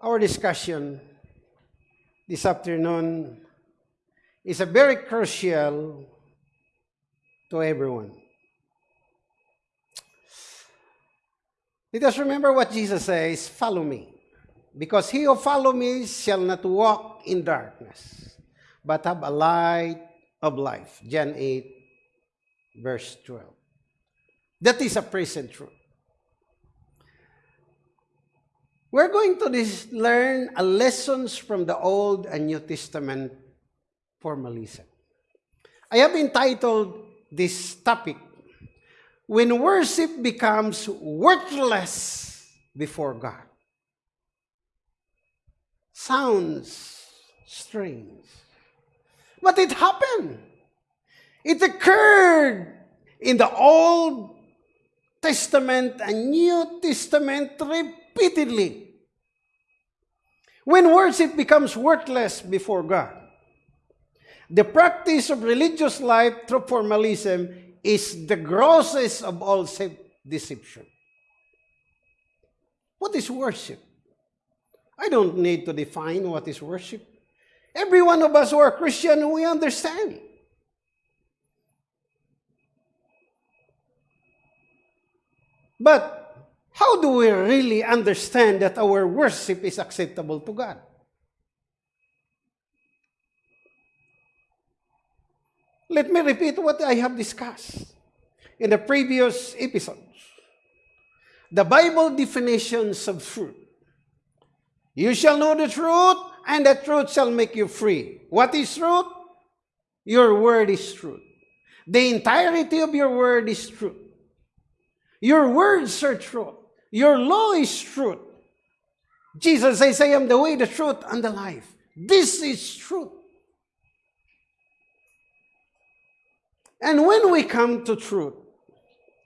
Our discussion this afternoon is a very crucial to everyone. Let us remember what Jesus says, follow me. Because he who follow me shall not walk in darkness, but have a light of life. John 8, verse 12. That is a present truth. We're going to this, learn a lessons from the Old and New Testament formalism. I have entitled this topic, When Worship Becomes Worthless Before God. Sounds strange. But it happened. It occurred in the Old Testament and New Testament repeatedly. When worship becomes worthless before God, the practice of religious life through formalism is the grossest of all deception. What is worship? I don't need to define what is worship. Every one of us who are Christian, we understand. But how do we really understand that our worship is acceptable to God? Let me repeat what I have discussed in the previous episodes. The Bible definitions of truth. You shall know the truth, and the truth shall make you free. What is truth? Your word is truth. The entirety of your word is truth. Your words are truth. Your law is truth. Jesus says, I am the way, the truth, and the life. This is truth. And when we come to truth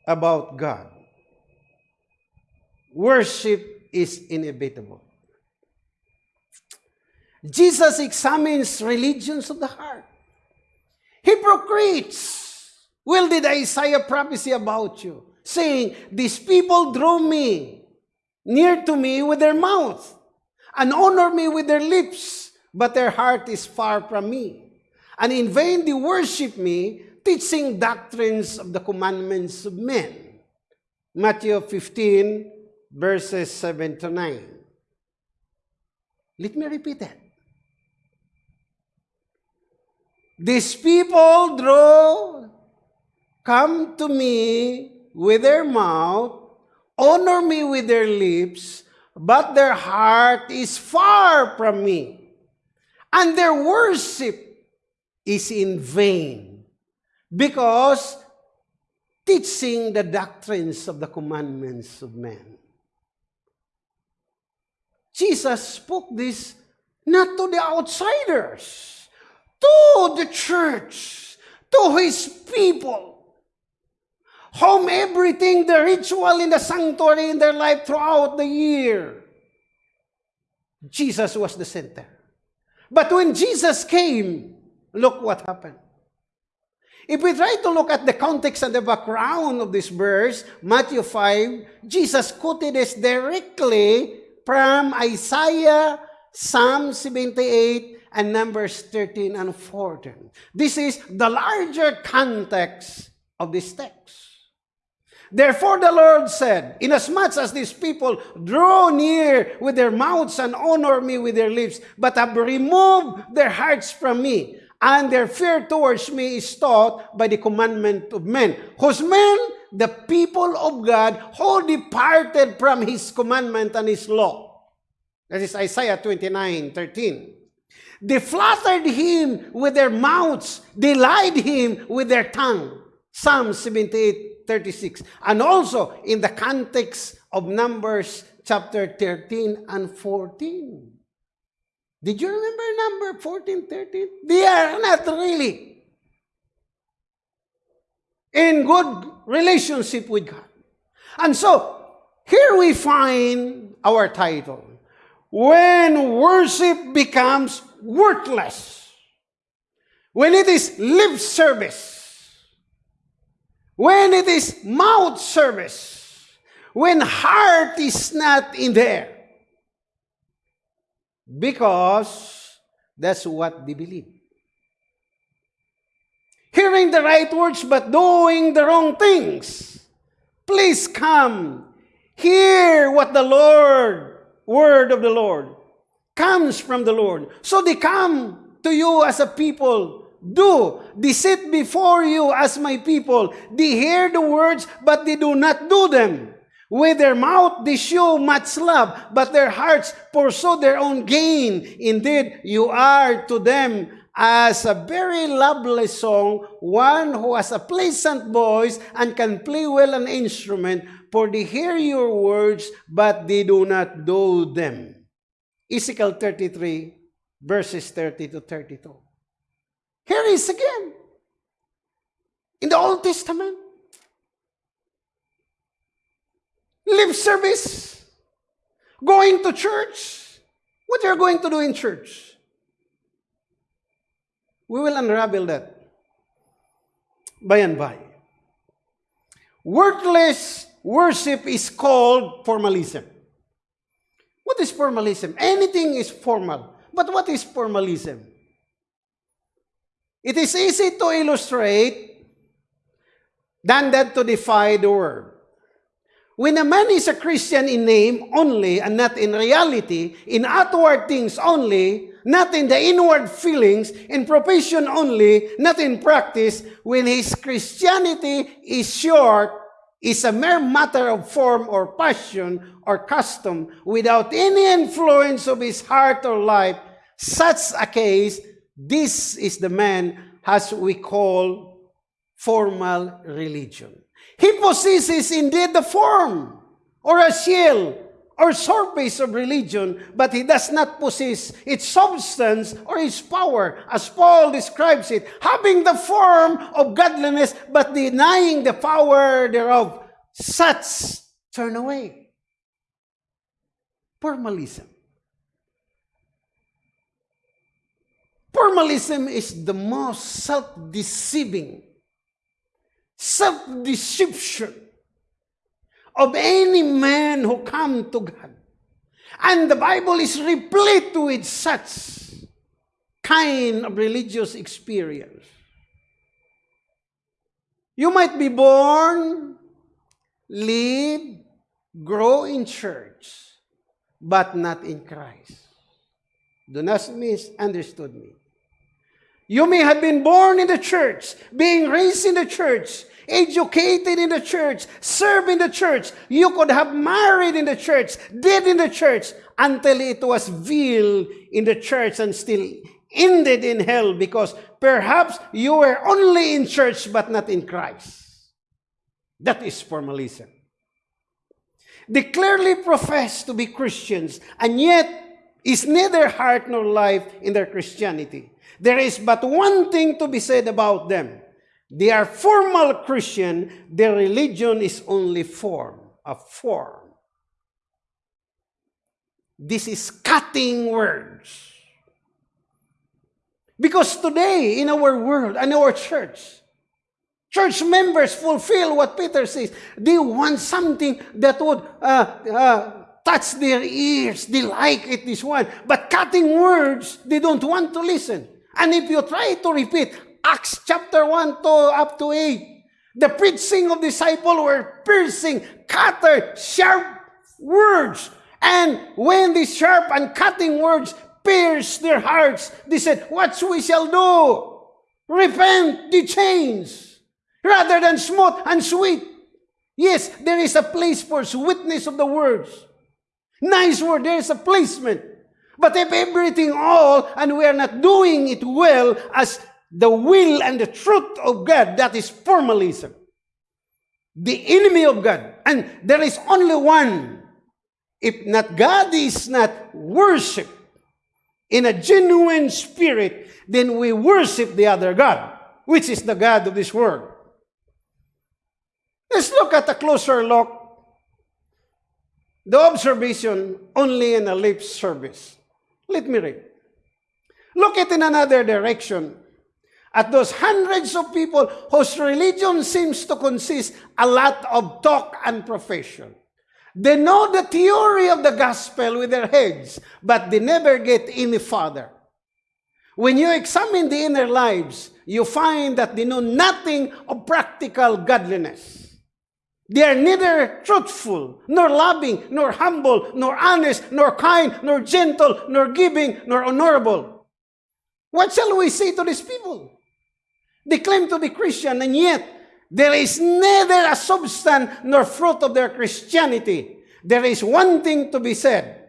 about God, worship is inevitable. Jesus examines religions of the heart. Hypocrites! Well, did Isaiah prophecy about you? Saying, These people draw me near to me with their mouth and honor me with their lips, but their heart is far from me. And in vain they worship me, teaching doctrines of the commandments of men. Matthew 15, verses 7 to 9. Let me repeat that. These people draw, come to me with their mouth, honor me with their lips, but their heart is far from me. And their worship is in vain because teaching the doctrines of the commandments of men. Jesus spoke this not to the outsiders, to the church, to his people home everything, the ritual in the sanctuary in their life throughout the year. Jesus was the center. But when Jesus came, look what happened. If we try to look at the context and the background of this verse, Matthew 5, Jesus quoted this directly from Isaiah, Psalm 78, and Numbers 13 and 14. This is the larger context of this text. Therefore the Lord said, Inasmuch as these people draw near with their mouths and honor me with their lips, but have removed their hearts from me, and their fear towards me is taught by the commandment of men, whose men, the people of God, who departed from his commandment and his law. That is Isaiah 29, 13. They flattered him with their mouths, they lied him with their tongue. Psalm 78, 36. And also in the context of Numbers chapter 13 and 14. Did you remember number 14, 13? They are not really in good relationship with God. And so, here we find our title. When worship becomes worthless. When it is lip service when it is mouth service, when heart is not in there. because that's what they believe. Hearing the right words but doing the wrong things. Please come. Hear what the Lord, word of the Lord, comes from the Lord. So they come to you as a people. Do. They sit before you as my people. They hear the words, but they do not do them. With their mouth they show much love, but their hearts pursue their own gain. Indeed, you are to them as a very lovely song, one who has a pleasant voice and can play well an instrument, for they hear your words, but they do not do them. Ezekiel 33, verses 30 to 32. Here is again. In the Old Testament. Lip service. Going to church. What are you're going to do in church? We will unravel that by and by. Worthless worship is called formalism. What is formalism? Anything is formal. But what is formalism? It is easy to illustrate than that to defy the word. When a man is a Christian in name only and not in reality, in outward things only, not in the inward feelings, in profession only, not in practice, when his Christianity is short, is a mere matter of form or passion or custom without any influence of his heart or life, such a case, this is the man as we call formal religion. He possesses indeed the form or a shell or surface of religion, but he does not possess its substance or its power, as Paul describes it, having the form of godliness, but denying the power thereof. Such turn away. Formalism. Formalism is the most self-deceiving, self-deception of any man who come to God. And the Bible is replete with such kind of religious experience. You might be born, live, grow in church, but not in Christ. Do not misunderstand me. You may have been born in the church, being raised in the church, educated in the church, served in the church. You could have married in the church, did in the church, until it was veiled in the church and still ended in hell because perhaps you were only in church but not in Christ. That is formalism. They clearly profess to be Christians and yet is neither heart nor life in their Christianity. There is but one thing to be said about them. They are formal Christian. Their religion is only form, a form. This is cutting words. Because today, in our world and our church, church members fulfill what Peter says. They want something that would uh, uh, touch their ears. They like it, this one. But cutting words, they don't want to listen. And if you try to repeat, Acts chapter 1 to up to 8. The preaching of disciples were piercing, cutter, sharp words. And when these sharp and cutting words pierced their hearts, they said, What we shall do? Repent, the chains rather than smooth and sweet. Yes, there is a place for sweetness of the words. Nice word, there is a placement. But if everything all and we are not doing it well as the will and the truth of God, that is formalism. The enemy of God. And there is only one. If not God is not worship in a genuine spirit, then we worship the other God, which is the God of this world. Let's look at a closer look. The observation only in a lip service. Let me read. Look at in another direction at those hundreds of people whose religion seems to consist a lot of talk and profession. They know the theory of the gospel with their heads, but they never get any farther. When you examine the inner lives, you find that they know nothing of practical godliness. They are neither truthful, nor loving, nor humble, nor honest, nor kind, nor gentle, nor giving, nor honorable. What shall we say to these people? They claim to be Christian, and yet there is neither a substance nor fruit of their Christianity. There is one thing to be said.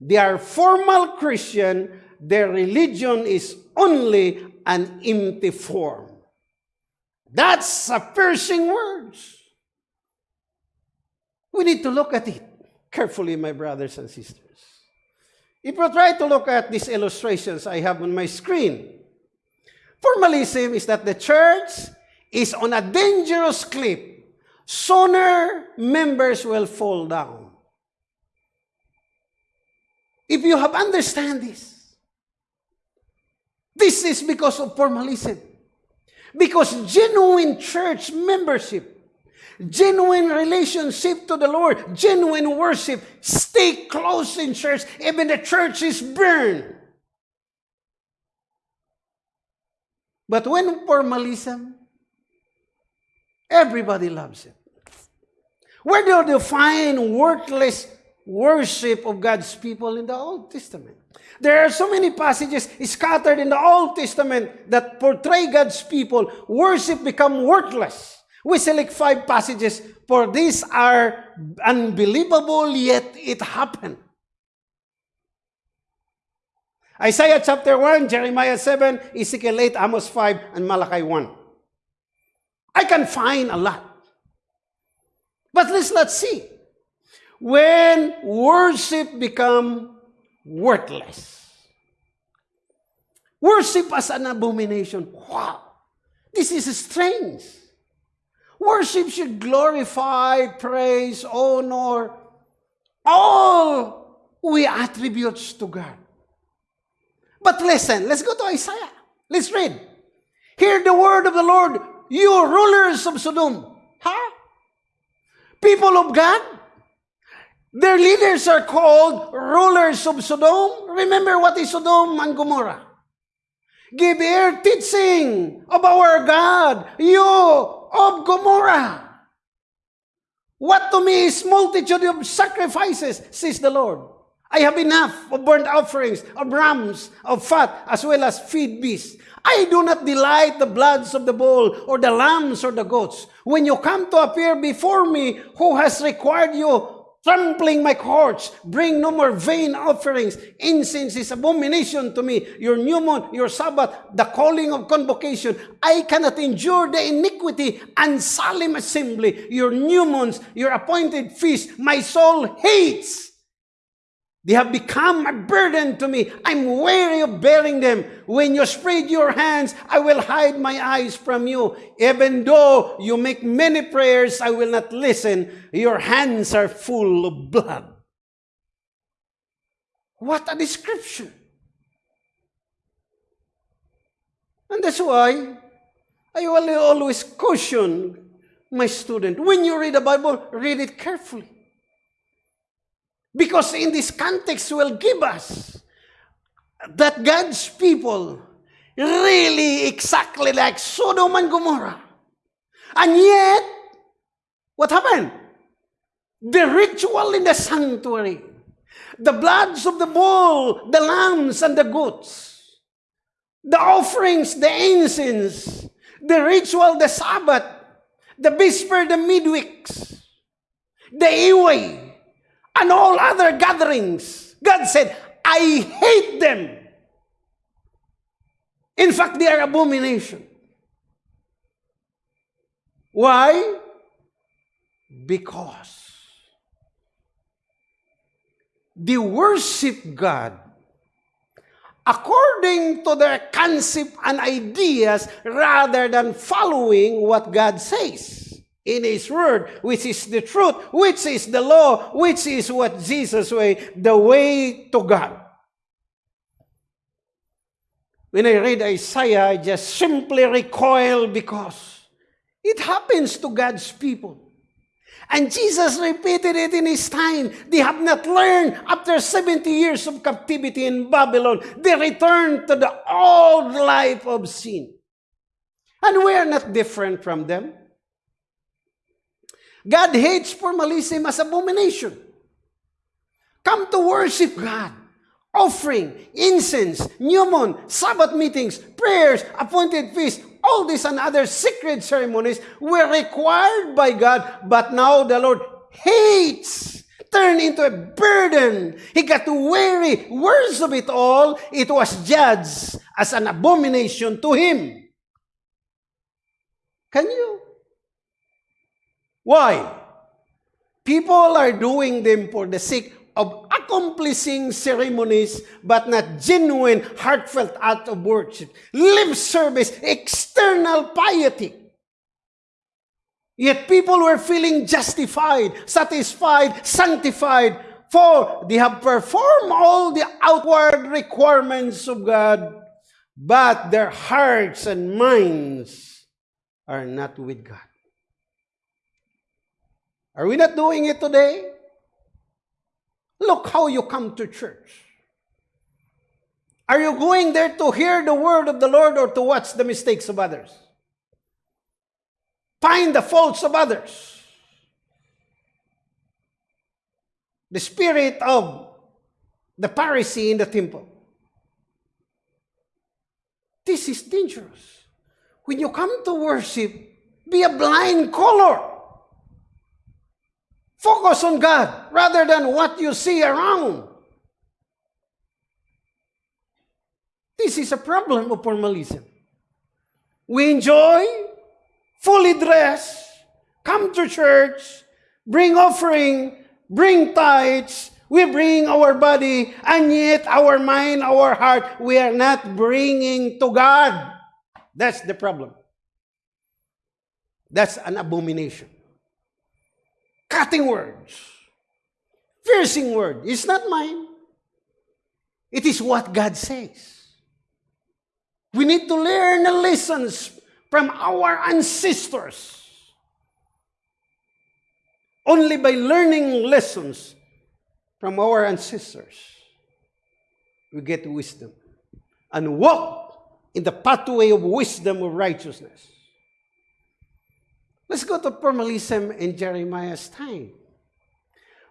They are formal Christian, their religion is only an empty form. That's a piercing words. We need to look at it carefully, my brothers and sisters. If you try to look at these illustrations I have on my screen, formalism is that the church is on a dangerous cliff. Sooner, members will fall down. If you have understand this, this is because of formalism. Because genuine church membership genuine relationship to the Lord, genuine worship. Stay close in church, even the church is burned. But when formalism, everybody loves it. Where do you find worthless worship of God's people in the Old Testament? There are so many passages scattered in the Old Testament that portray God's people. Worship become worthless. We select five passages, for these are unbelievable, yet it happened. Isaiah chapter 1, Jeremiah 7, Ezekiel 8, Amos 5, and Malachi 1. I can find a lot. But let's not see. When worship become worthless. Worship as an abomination. Wow. This is strange. Worship should glorify, praise, honor, all we attributes to God. But listen, let's go to Isaiah. Let's read. Hear the word of the Lord, you rulers of Sodom. Huh? People of God, their leaders are called rulers of Sodom. Remember what is Sodom and Gomorrah? Give ear teaching of our God, you of Gomorrah. What to me is multitude of sacrifices, says the Lord. I have enough of burnt offerings, of rams, of fat, as well as feed beasts. I do not delight the bloods of the bull, or the lambs, or the goats. When you come to appear before me, who has required you trampling my courts. Bring no more vain offerings. Incense is abomination to me. Your new moon, your Sabbath, the calling of convocation. I cannot endure the iniquity and solemn assembly. Your new moons, your appointed feast, my soul hates. They have become a burden to me. I'm weary of bearing them. When you spread your hands, I will hide my eyes from you. Even though you make many prayers, I will not listen. Your hands are full of blood. What a description. And that's why I will always caution my student, when you read the Bible, read it carefully. Because in this context will give us that God's people really exactly like Sodom and Gomorrah. And yet, what happened? The ritual in the sanctuary, the bloods of the bull, the lambs, and the goats, the offerings, the incense, the ritual, the Sabbath, the vesper, the midweeks, the Iway, and all other gatherings. God said, I hate them. In fact, they are abomination. Why? Because they worship God according to their concept and ideas rather than following what God says in His Word, which is the truth, which is the law, which is what Jesus way, the way to God. When I read Isaiah, I just simply recoil because it happens to God's people. And Jesus repeated it in his time. They have not learned after 70 years of captivity in Babylon. They returned to the old life of sin. And we are not different from them. God hates formalism as abomination. Come to worship God. Offering, incense, new moon, Sabbath meetings, prayers, appointed feasts, all these and other secret ceremonies were required by God, but now the Lord hates, turned into a burden. He got weary. Worst of it all, it was judged as an abomination to him. Can you? Why? People are doing them for the sake of accomplishing ceremonies, but not genuine, heartfelt act of worship. Lip service, external piety. Yet people were feeling justified, satisfied, sanctified, for they have performed all the outward requirements of God, but their hearts and minds are not with God. Are we not doing it today? Look how you come to church. Are you going there to hear the word of the Lord or to watch the mistakes of others? Find the faults of others. The spirit of the Pharisee in the temple. This is dangerous. When you come to worship, be a blind color. Focus on God rather than what you see around. This is a problem of formalism. We enjoy, fully dress, come to church, bring offering, bring tithes, we bring our body, and yet our mind, our heart, we are not bringing to God. That's the problem. That's an abomination cutting words, piercing word. It's not mine. It is what God says. We need to learn the lessons from our ancestors. Only by learning lessons from our ancestors, we get wisdom and walk in the pathway of wisdom of righteousness. Let's go to formalism in Jeremiah's time.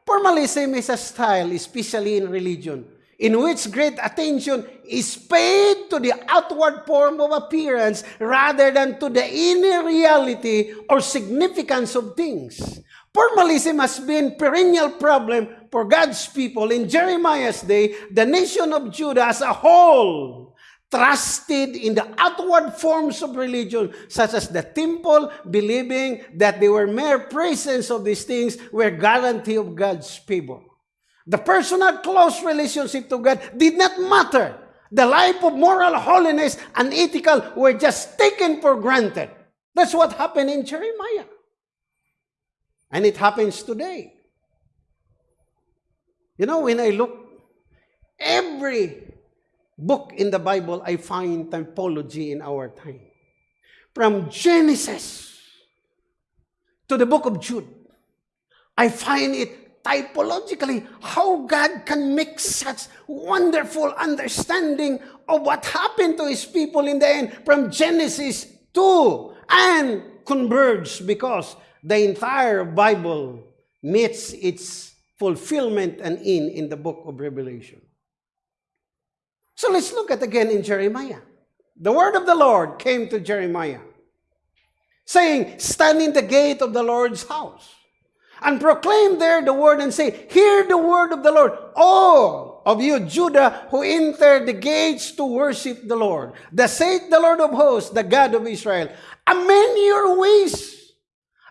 Formalism is a style, especially in religion, in which great attention is paid to the outward form of appearance rather than to the inner reality or significance of things. Formalism has been perennial problem for God's people in Jeremiah's day, the nation of Judah as a whole trusted in the outward forms of religion, such as the temple, believing that they were mere presence of these things were guarantee of God's favor. The personal close relationship to God did not matter. The life of moral holiness and ethical were just taken for granted. That's what happened in Jeremiah. And it happens today. You know, when I look, every book in the Bible, I find typology in our time. From Genesis to the book of Jude, I find it typologically how God can make such wonderful understanding of what happened to his people in the end from Genesis to and converge because the entire Bible meets its fulfillment and in in the book of Revelation. So let's look at again in Jeremiah. The word of the Lord came to Jeremiah, saying, Stand in the gate of the Lord's house, and proclaim there the word, and say, Hear the word of the Lord, all of you, Judah, who enter the gates to worship the Lord. The saith the Lord of hosts, the God of Israel. Amend your ways,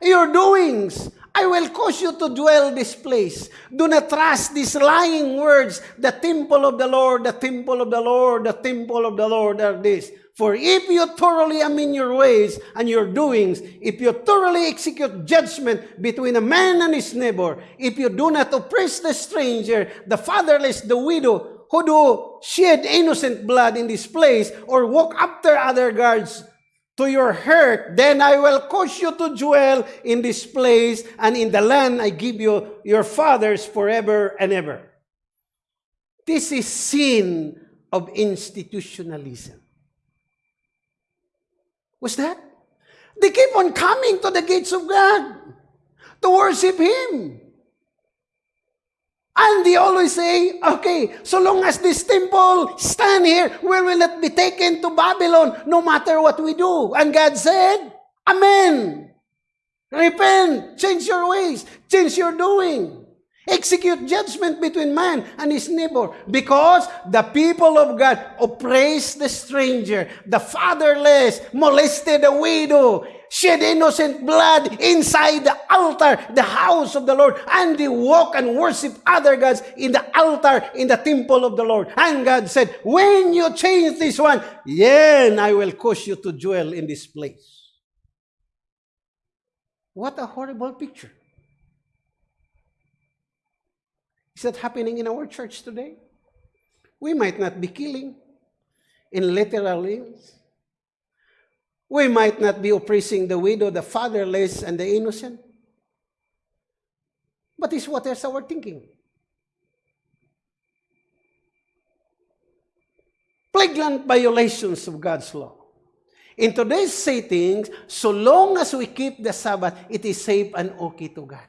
your doings, I will cause you to dwell this place. Do not trust these lying words. The temple of the Lord, the temple of the Lord, the temple of the Lord are this. For if you thoroughly amend your ways and your doings, if you thoroughly execute judgment between a man and his neighbor, if you do not oppress the stranger, the fatherless, the widow, who do shed innocent blood in this place, or walk after other gods, to your hurt, then I will cause you to dwell in this place and in the land I give you your fathers forever and ever. This is sin of institutionalism. What's that? They keep on coming to the gates of God to worship Him. And they always say, okay, so long as this temple stand here, we will not be taken to Babylon no matter what we do. And God said, Amen. Repent, change your ways, change your doing. Execute judgment between man and his neighbor. Because the people of God oppressed the stranger, the fatherless, molested the widow, shed innocent blood inside the altar, the house of the Lord, and they walk and worship other gods in the altar, in the temple of the Lord. And God said, when you change this one, then I will cause you to dwell in this place. What a horrible picture. Is that happening in our church today? We might not be killing in literal means. We might not be oppressing the widow, the fatherless, and the innocent. But is what is our thinking? Flagrant violations of God's law. In today's settings, so long as we keep the Sabbath, it is safe and okay to God.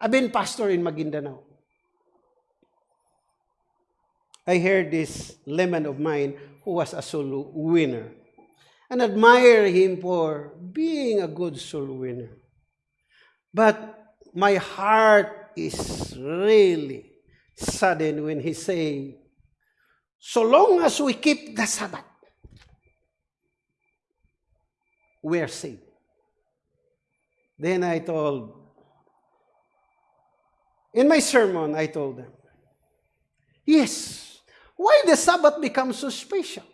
I've been pastor in Maguindanao. I heard this lemon of mine who was a soul winner and admire him for being a good soul winner. But my heart is really saddened when he say, so long as we keep the Sabbath, we are saved. Then I told, in my sermon, I told them, yes, why the Sabbath becomes so special?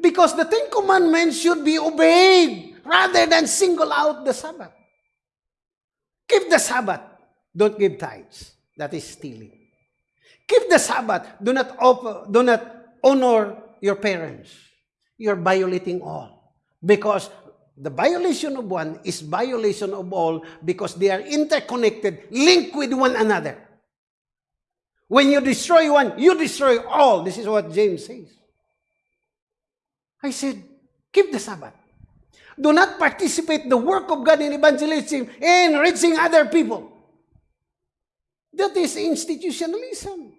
Because the Ten Commandments should be obeyed rather than single out the Sabbath. Keep the Sabbath. Don't give tithes. That is stealing. Keep the Sabbath. Do not, offer, do not honor your parents. You're violating all. Because the violation of one is violation of all because they are interconnected, linked with one another. When you destroy one, you destroy all. This is what James says. I said, keep the Sabbath. Do not participate the work of God in evangelism and reaching other people. That is institutionalism.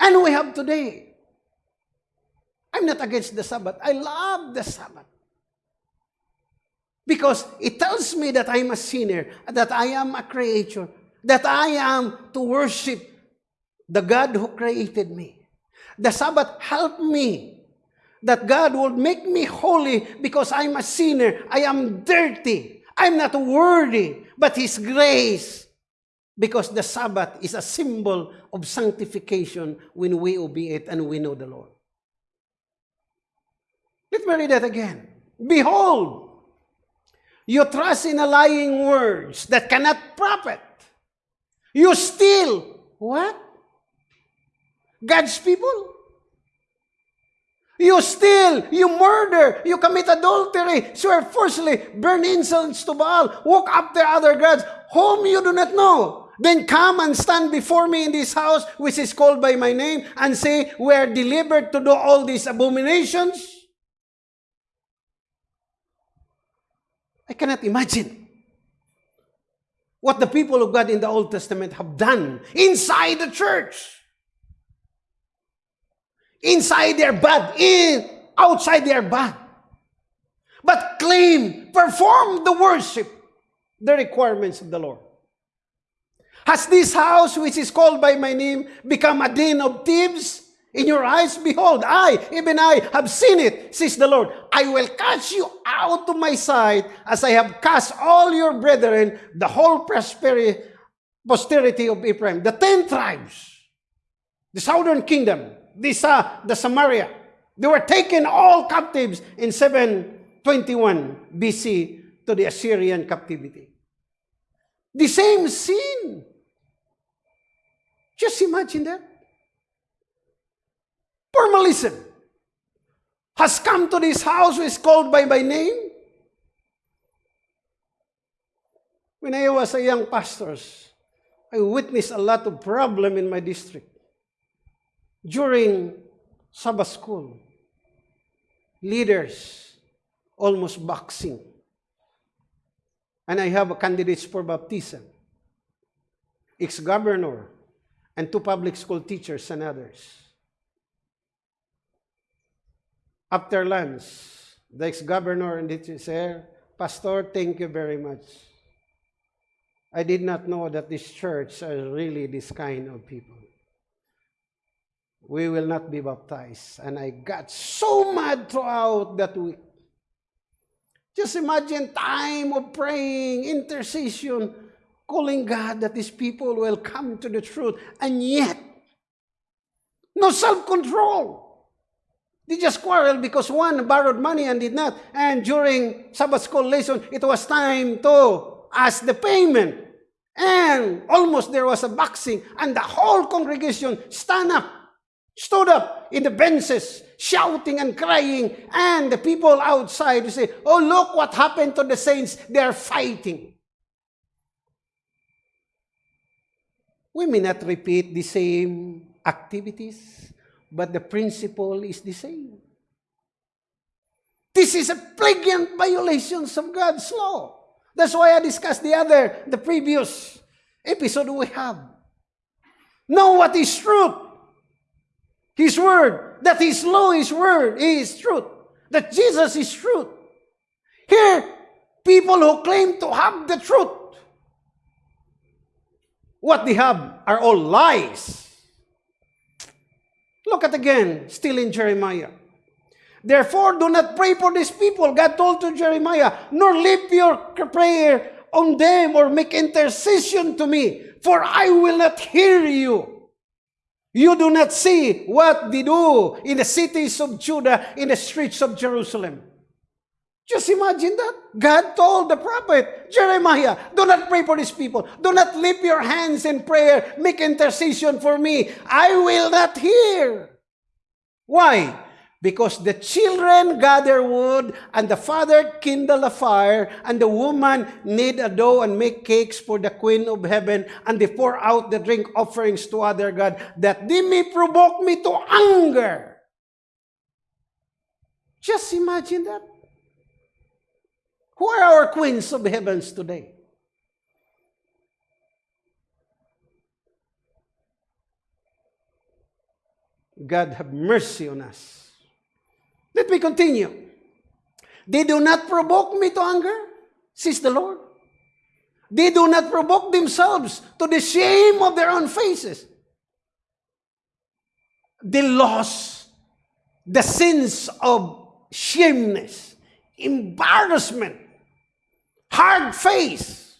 And we have today. I'm not against the Sabbath. I love the Sabbath. Because it tells me that I'm a sinner, that I am a creature, that I am to worship the God who created me. The Sabbath helped me that God would make me holy because I'm a sinner. I am dirty. I'm not worthy, but His grace. Because the Sabbath is a symbol of sanctification when we obey it and we know the Lord. Let me read that again. Behold, you trust in a lying words that cannot profit. You steal. What? God's people? You steal, you murder, you commit adultery, swear falsely, burn incense to Baal, walk after other gods, whom you do not know. Then come and stand before me in this house, which is called by my name, and say, We are delivered to do all these abominations. I cannot imagine what the people of God in the Old Testament have done inside the church. Inside their bad, in outside their bad. But claim, perform the worship, the requirements of the Lord. Has this house, which is called by my name, become a den of thieves? In your eyes, behold, I, even I, have seen it, says the Lord. I will cast you out to my sight as I have cast all your brethren, the whole prosperity, posterity of Ephraim, the ten tribes, the southern kingdom, uh, the Samaria. They were taken all captives in 721 BC to the Assyrian captivity. The same sin. Just imagine that. Formalism. has come to this house who is called by my name? When I was a young pastor, I witnessed a lot of problem in my district. During Sabbath school, leaders almost boxing. And I have candidates for baptism, ex-governor, and two public school teachers and others. After lunch, the ex-governor and the teacher Pastor, thank you very much. I did not know that this church are really this kind of people. We will not be baptized. And I got so mad throughout that week. Just imagine time of praying, intercession, calling God that these people will come to the truth. And yet, no self-control. They just quarrel because one borrowed money and did not. And during Sabbath school lesson, it was time to ask the payment. And almost there was a boxing. And the whole congregation stand up, stood up in the benches, shouting and crying. And the people outside say, oh, look what happened to the saints. They're fighting. We may not repeat the same activities, but the principle is the same. This is a flagrant violation of God's law. That's why I discussed the other, the previous episode we have. Know what is truth. His word. That His law, His word is truth. That Jesus is truth. Here, people who claim to have the truth, what they have are all lies. Look at again, still in Jeremiah. Therefore, do not pray for these people, God told to Jeremiah, nor lift your prayer on them or make intercession to me, for I will not hear you. You do not see what they do in the cities of Judah, in the streets of Jerusalem. Just imagine that. God told the prophet, Jeremiah, do not pray for these people. Do not lift your hands in prayer. Make intercession for me. I will not hear. Why? Because the children gather wood, and the father kindle a fire, and the woman knead a dough and make cakes for the queen of heaven, and they pour out the drink offerings to other God, that they may provoke me to anger. Just imagine that. Who are our queens of heavens today? God have mercy on us. Let me continue. They do not provoke me to anger, says the Lord. They do not provoke themselves to the shame of their own faces. They lost the sins of shameness, embarrassment, hard face.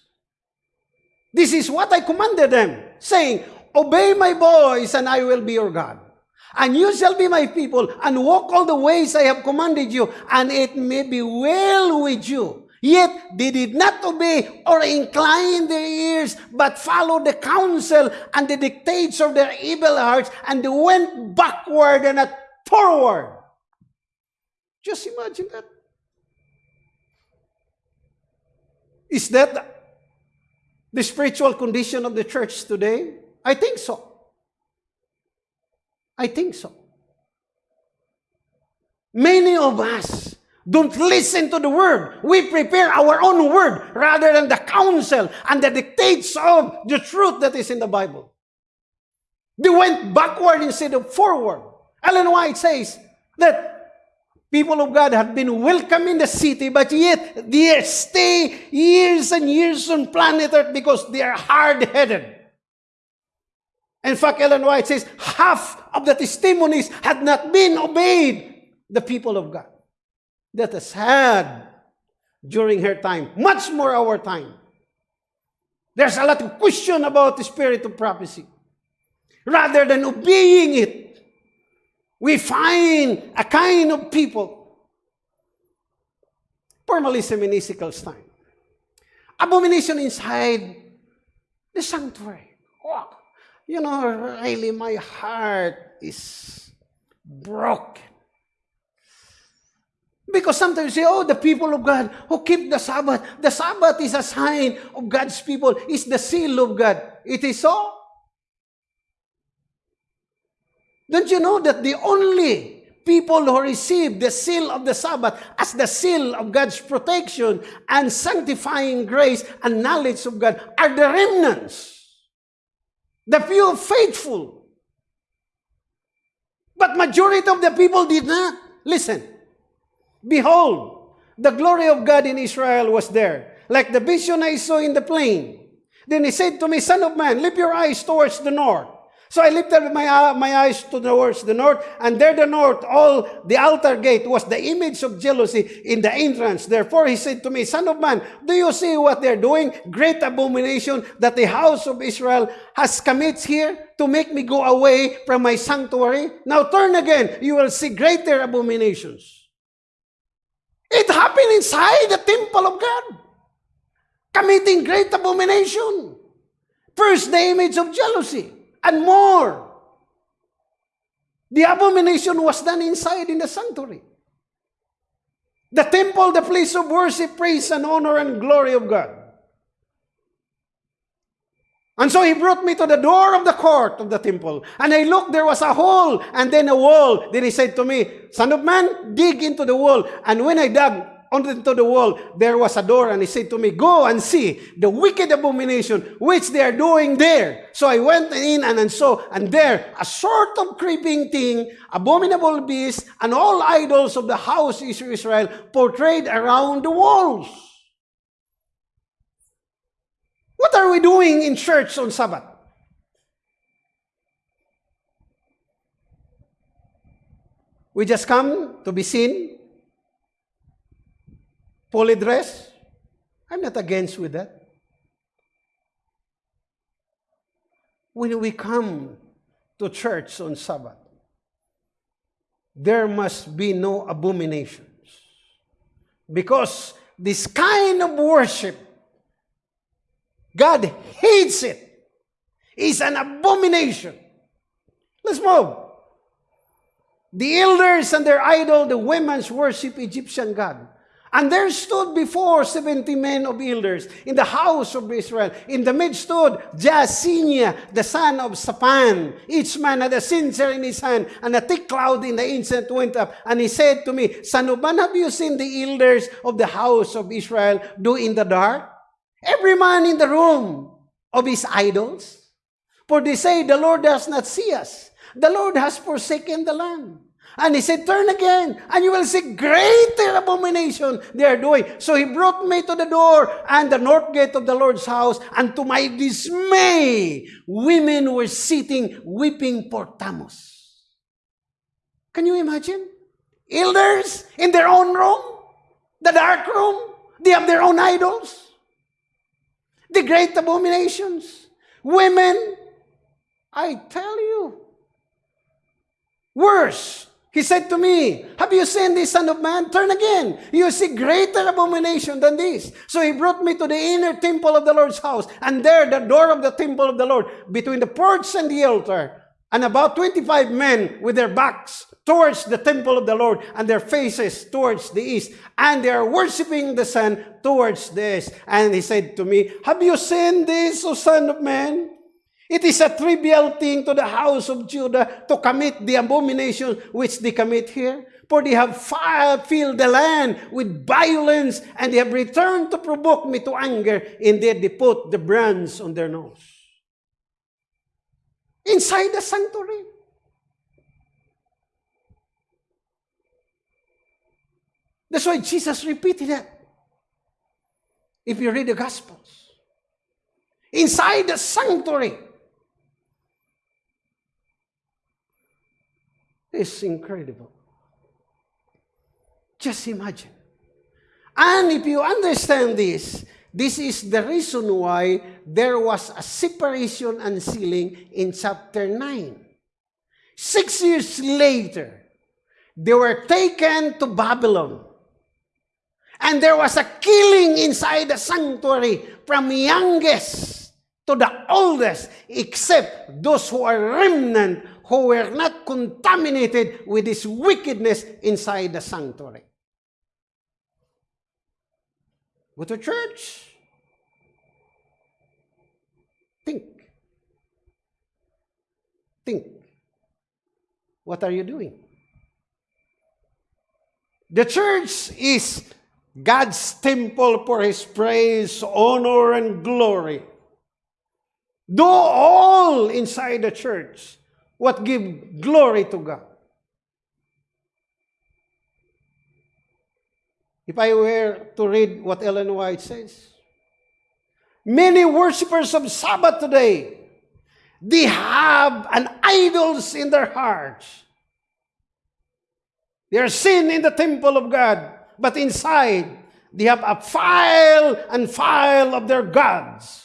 This is what I commanded them, saying, Obey my voice, and I will be your God. And you shall be my people, and walk all the ways I have commanded you, and it may be well with you. Yet they did not obey or incline their ears, but followed the counsel and the dictates of their evil hearts, and they went backward and not forward. Just imagine that. Is that the spiritual condition of the church today? I think so. I think so. Many of us don't listen to the word. We prepare our own word rather than the counsel and the dictates of the truth that is in the Bible. They went backward instead of forward. Ellen White says that People of God have been welcome in the city, but yet they stay years and years on planet Earth because they are hard-headed. In fact, Ellen White says half of the testimonies had not been obeyed the people of God. That is sad during her time, much more our time. There's a lot of question about the spirit of prophecy. Rather than obeying it, we find a kind of people, formalism in Ezekiel's time, abomination inside the sanctuary. Oh, you know, really, my heart is broken. Because sometimes you say, oh, the people of God who keep the Sabbath. The Sabbath is a sign of God's people. It's the seal of God. It is so. Don't you know that the only people who receive the seal of the Sabbath as the seal of God's protection and sanctifying grace and knowledge of God are the remnants, the few faithful. But majority of the people did not. Listen. Behold, the glory of God in Israel was there, like the vision I saw in the plain. Then he said to me, Son of man, lift your eyes towards the north. So I lifted my, uh, my eyes towards the north, and there the north, all the altar gate was the image of jealousy in the entrance. Therefore he said to me, Son of man, do you see what they're doing? Great abomination that the house of Israel has commits here to make me go away from my sanctuary. Now turn again, you will see greater abominations. It happened inside the temple of God. Committing great abomination. First, the image of jealousy. And more. The abomination was done inside in the sanctuary. The temple, the place of worship, praise, and honor and glory of God. And so he brought me to the door of the court of the temple. And I looked, there was a hole and then a wall. Then he said to me, Son of man, dig into the wall. And when I dug into the wall, there was a door. And he said to me, Go and see the wicked abomination which they are doing there. So I went in and, and saw, and there a sort of creeping thing, abominable beast, and all idols of the house of Israel portrayed around the walls. What are we doing in church on Sabbath? We just come to be seen, fully dressed. I'm not against with that. When we come to church on Sabbath, there must be no abominations. Because this kind of worship God hates it. It's an abomination. Let's move. The elders and their idol, the women's worship Egyptian God. And there stood before seventy men of elders in the house of Israel. In the midst stood Jaasinia, the son of Shaphan. Each man had a censer in his hand, and a thick cloud in the incense went up. And he said to me, man, have you seen the elders of the house of Israel do in the dark? Every man in the room of his idols. For they say, the Lord does not see us. The Lord has forsaken the land. And he said, turn again, and you will see greater abomination they are doing. So he brought me to the door and the north gate of the Lord's house, and to my dismay, women were sitting weeping for Tammuz. Can you imagine? Elders in their own room, the dark room, they have their own idols the great abominations. Women, I tell you. Worse, he said to me, Have you seen this Son of Man? Turn again. You see greater abomination than this. So he brought me to the inner temple of the Lord's house, and there the door of the temple of the Lord, between the porch and the altar, and about 25 men with their backs towards the temple of the Lord and their faces towards the east. And they are worshiping the sun towards east. And he said to me, Have you seen this, O son of man? It is a trivial thing to the house of Judah to commit the abomination which they commit here. For they have filled the land with violence, and they have returned to provoke me to anger. Indeed, they put the brands on their nose. Inside the sanctuary. That's why Jesus repeated it. If you read the Gospels, inside the sanctuary, it's incredible. Just imagine. And if you understand this, this is the reason why there was a separation and sealing in chapter 9. Six years later, they were taken to Babylon. And there was a killing inside the sanctuary from youngest to the oldest, except those who are remnant, who were not contaminated with this wickedness inside the sanctuary. Go to church. Think. Think. What are you doing? The church is God's temple for His praise, honor, and glory. Do all inside the church what give glory to God. If I were to read what Ellen White says, many worshippers of Sabbath today, they have an idols in their hearts. They are seen in the temple of God, but inside they have a file and file of their gods.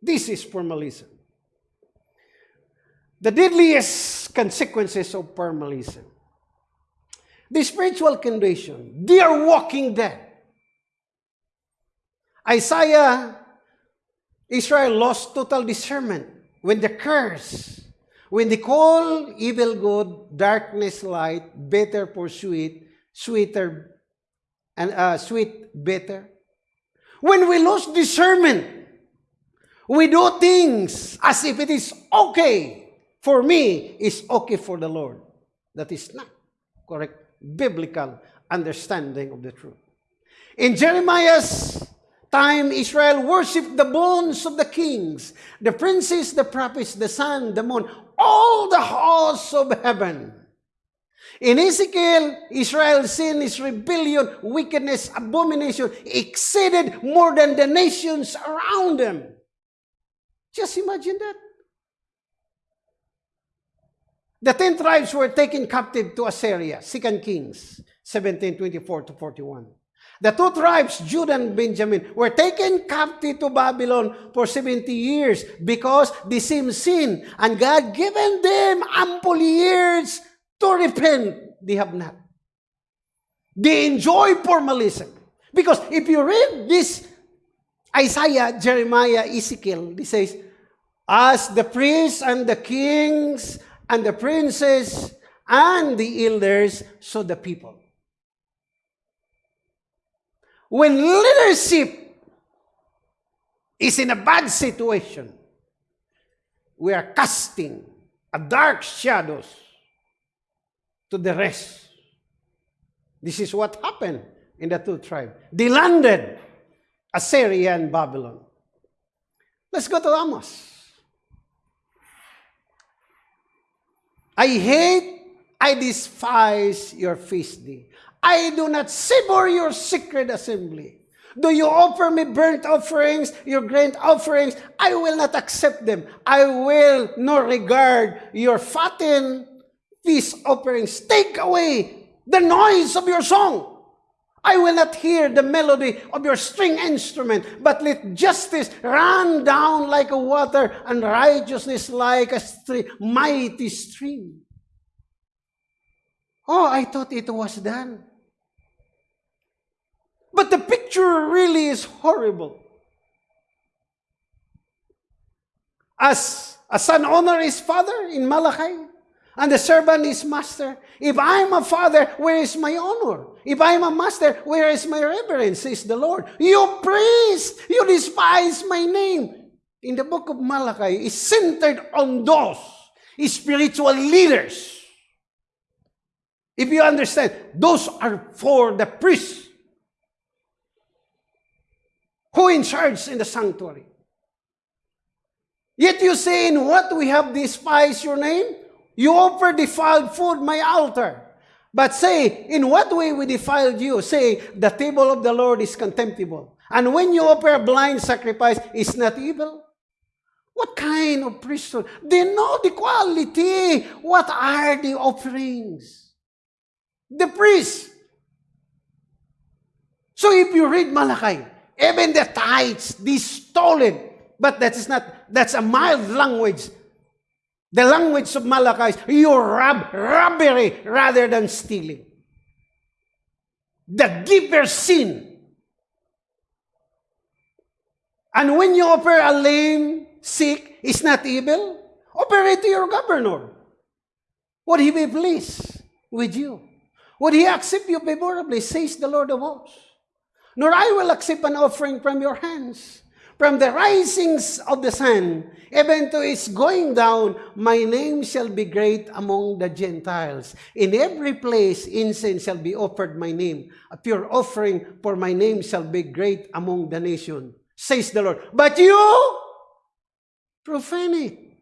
This is formalism. The deadliest consequences of formalism. The spiritual condition. They are walking dead. Isaiah, Israel lost total discernment when the curse, when they call evil good, darkness light, better for sweet, sweeter, and uh, sweet better. When we lose discernment, we do things as if it is okay for me, is okay for the Lord. That is not correct biblical understanding of the truth. In Jeremiah's time, Israel worshipped the bones of the kings, the princes, the prophets, the sun, the moon, all the hosts of heaven. In Ezekiel, Israel's sin, his rebellion, wickedness, abomination exceeded more than the nations around them. Just imagine that. The ten tribes were taken captive to Assyria, 2 Kings 17, 24 to 41. The two tribes, Judah and Benjamin, were taken captive to Babylon for 70 years because they same sin, and God given them ample years to repent. They have not. They enjoy formalism. Because if you read this Isaiah, Jeremiah, Ezekiel, he says, As the priests and the kings and the princes and the elders, so the people. When leadership is in a bad situation, we are casting a dark shadows to the rest. This is what happened in the two tribes. They landed Assyria and Babylon. Let's go to Amos. I hate, I despise your feast day. I do not savor your secret assembly. Do you offer me burnt offerings, your grain offerings? I will not accept them. I will not regard your fattened feast offerings. Take away the noise of your song. I will not hear the melody of your string instrument, but let justice run down like a water and righteousness like a stream, mighty stream. Oh, I thought it was done. But the picture really is horrible. As a son honor his father in Malachi, and the servant is master. If I'm a father, where is my honor? If I'm a master, where is my reverence, says the Lord. You priest, you despise my name. In the book of Malachi, is centered on those spiritual leaders. If you understand, those are for the priests who in charge in the sanctuary. Yet you say, in what we have despised your name? You offer defiled food, my altar. But say, in what way we defiled you? Say, the table of the Lord is contemptible. And when you offer a blind sacrifice, is not evil? What kind of priesthood? They know the quality. What are the offerings? The priest. So if you read Malachi, even the tithes, they stole it. But that is not, that's a mild language. The language of Malachi is you rob, robbery rather than stealing. The giver sin. And when you offer a lame, sick, is not evil, offer it to your governor. Would he be pleased with you? Would he accept you favorably, says the Lord of hosts? nor I will accept an offering from your hands. From the risings of the sun, even to its going down, my name shall be great among the Gentiles. In every place incense shall be offered my name. A pure offering for my name shall be great among the nation, says the Lord. But you profane.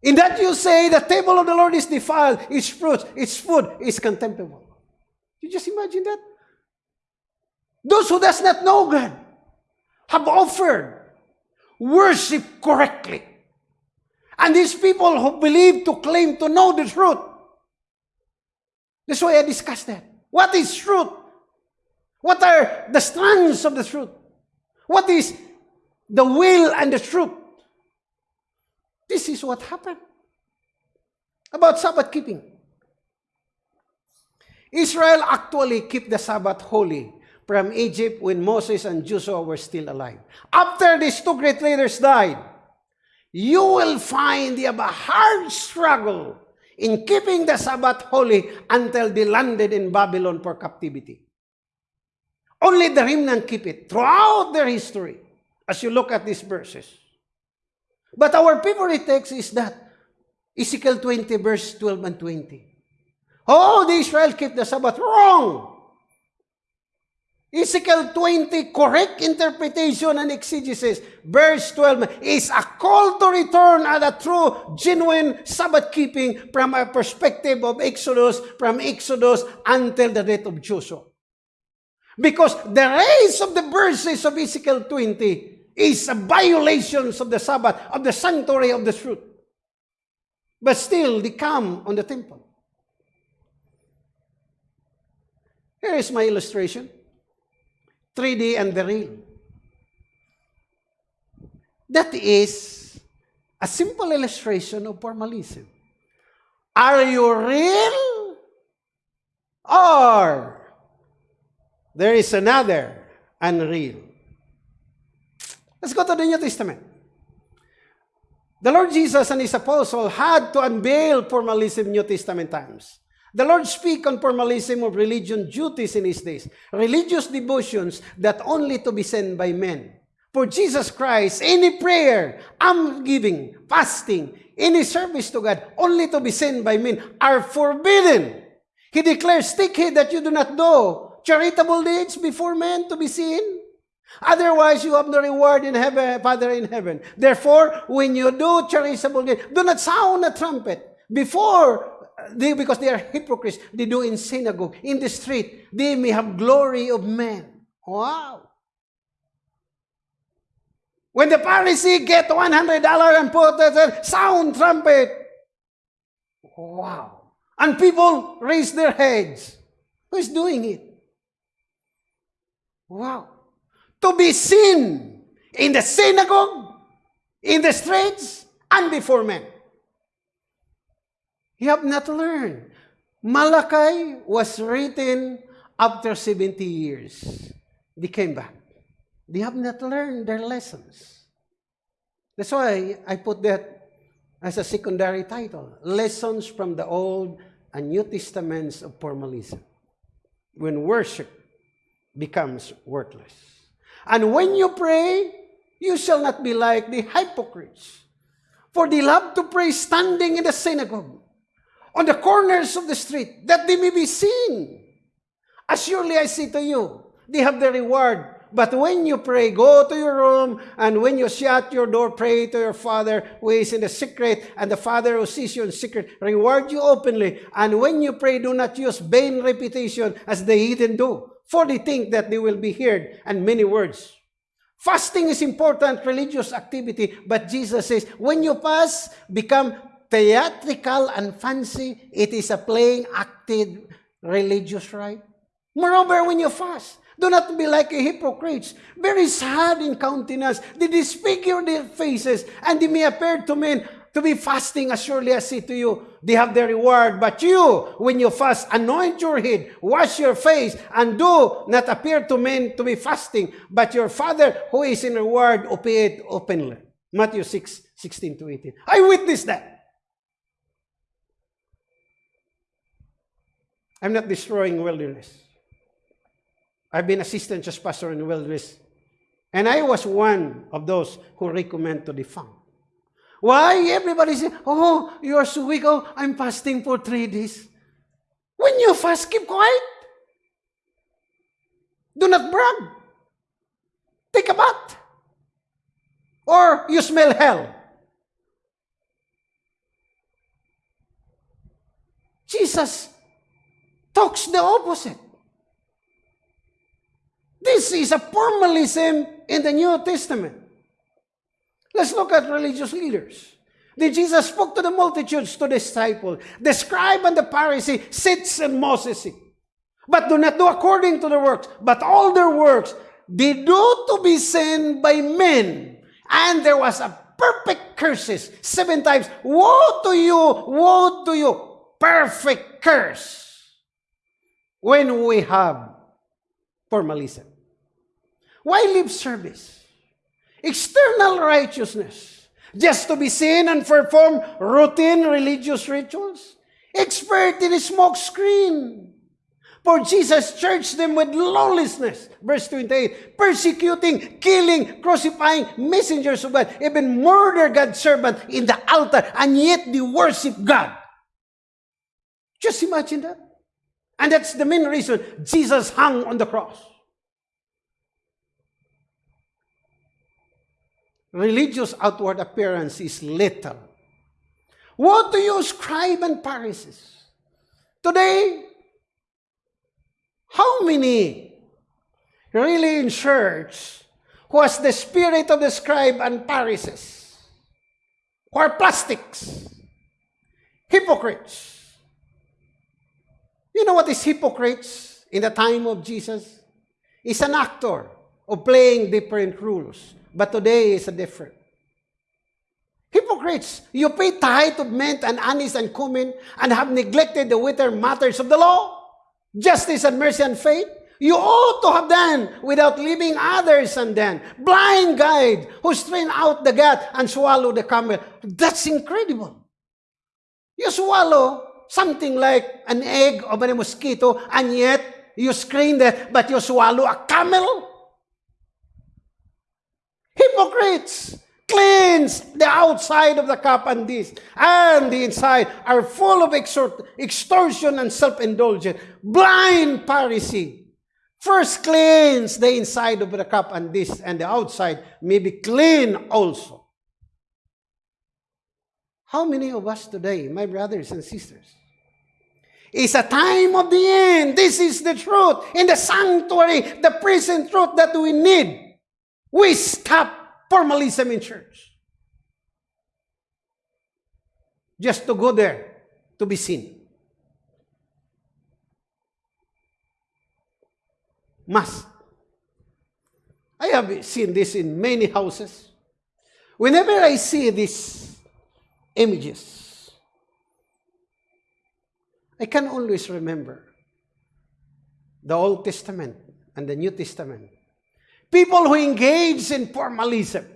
In that you say, the table of the Lord is defiled, its fruit, its food is contemptible. You just imagine that? Those who does not know God have offered worship correctly. And these people who believe to claim to know the truth. That's why I discussed that. What is truth? What are the strands of the truth? What is the will and the truth? This is what happened. About Sabbath keeping. Israel actually keep the Sabbath holy from Egypt when Moses and Joshua were still alive. After these two great leaders died, you will find they have a hard struggle in keeping the Sabbath holy until they landed in Babylon for captivity. Only the remnant keep it throughout their history as you look at these verses. But our favorite text is that Ezekiel 20 verse 12 and 20. Oh, the Israel keep the Sabbath wrong. Ezekiel 20, correct interpretation and exegesis. Verse 12 is a call to return at a true, genuine Sabbath keeping from a perspective of Exodus, from Exodus until the death of Joshua. Because the rest of the verses of Ezekiel 20 is a violations of the Sabbath, of the sanctuary of the truth. But still, they come on the temple. Here is my illustration. 3D and the real. That is a simple illustration of formalism. Are you real? Or there is another unreal? Let's go to the New Testament. The Lord Jesus and His apostle had to unveil formalism New Testament times. The Lord speak on formalism of religion duties in His days, religious devotions that only to be sent by men. For Jesus Christ, any prayer, almsgiving, fasting, any service to God, only to be sent by men, are forbidden. He declares, take heed that you do not do charitable deeds before men to be seen. Otherwise, you have no reward in heaven, Father in heaven. Therefore, when you do charitable deeds, do not sound a trumpet before they, because they are hypocrites, they do in synagogue, in the street, they may have glory of men. Wow. When the Pharisee get $100 and put a sound trumpet, wow. And people raise their heads. Who is doing it? Wow. To be seen in the synagogue, in the streets, and before men. You have not learned. Malachi was written after 70 years. They came back. They have not learned their lessons. That's why I put that as a secondary title. Lessons from the Old and New Testaments of Formalism. When worship becomes worthless. And when you pray, you shall not be like the hypocrites. For they love to pray standing in the synagogue on the corners of the street, that they may be seen. As surely I say to you, they have the reward. But when you pray, go to your room, and when you shut your door, pray to your Father who is in the secret, and the Father who sees you in secret, reward you openly. And when you pray, do not use vain repetition as the heathen do, for they think that they will be heard, and many words. Fasting is important religious activity, but Jesus says, when you fast, become theatrical and fancy. It is a playing, acted religious rite. Moreover, when you fast, do not be like a hypocrites, very sad in countenance. They disfigure their faces, and they may appear to men to be fasting, as surely I say to you, they have their reward. But you, when you fast, anoint your head, wash your face, and do not appear to men to be fasting, but your Father who is in reward, obey it openly. Matthew 6, 16 to 18. I witness that. I'm not destroying wilderness. I've been assistant church pastor in Wilderness, and I was one of those who recommend to defunct. Why? Everybody say, oh, you are so weak. Oh, I'm fasting for three days. When you fast, keep quiet. Do not brag. Take a bath. Or you smell hell. Jesus talks the opposite. This is a formalism in the New Testament. Let's look at religious leaders. Then Jesus spoke to the multitudes, to the disciples. The scribe and the Pharisee sits and Moses. But do not do according to their works, but all their works they do to be seen by men. And there was a perfect curses seven times. Woe to you, woe to you, perfect curse. When we have formalism. Why lip service? External righteousness. Just to be seen and perform routine religious rituals. Expert in a smoke screen. For Jesus charged them with lawlessness. Verse 28. Persecuting, killing, crucifying messengers of God. Even murder God's servant in the altar. And yet they worship God. Just imagine that. And that's the main reason Jesus hung on the cross. Religious outward appearance is little. What do you scribe and Pharisees? Today, how many really in church who has the spirit of the scribe and Pharisees? Who are plastics? Hypocrites? You know what is hypocrites in the time of Jesus? Is an actor of playing different rules. But today is a different. Hypocrites, you pay tithe of mint and anise and cumin and have neglected the weightier matters of the law justice and mercy and faith, you ought to have done without leaving others undone. Blind guide who strain out the gut and swallow the camel. That's incredible. You swallow something like an egg of a mosquito and yet you scream that, but you swallow a camel? Hypocrites! cleanse the outside of the cup and dish, and the inside are full of extortion and self-indulgence. Blind Pharisee. First cleanse the inside of the cup and dish, and the outside may be clean also. How many of us today, my brothers and sisters, it's a time of the end. This is the truth. In the sanctuary, the present truth that we need. We stop formalism in church. Just to go there to be seen. Must. I have seen this in many houses. Whenever I see these images, I can always remember the Old Testament and the New Testament People who engage in formalism.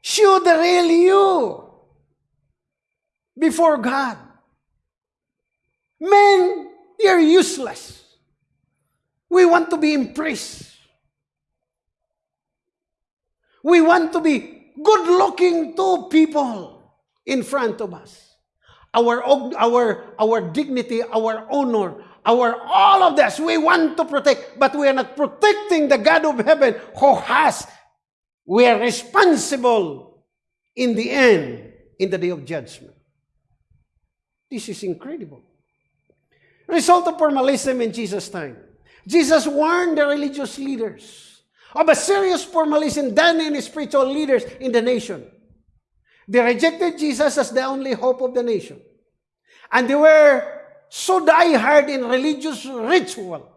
Show the real you before God. Men, you're useless. We want to be impressed. We want to be good looking to people in front of us. Our, our, our dignity, our honor, our all of this we want to protect, but we are not protecting the God of heaven who has, we are responsible in the end, in the day of judgment. This is incredible. Result of formalism in Jesus' time. Jesus warned the religious leaders of a serious formalism done in spiritual leaders in the nation. They rejected Jesus as the only hope of the nation. And they were so die-hard in religious ritual.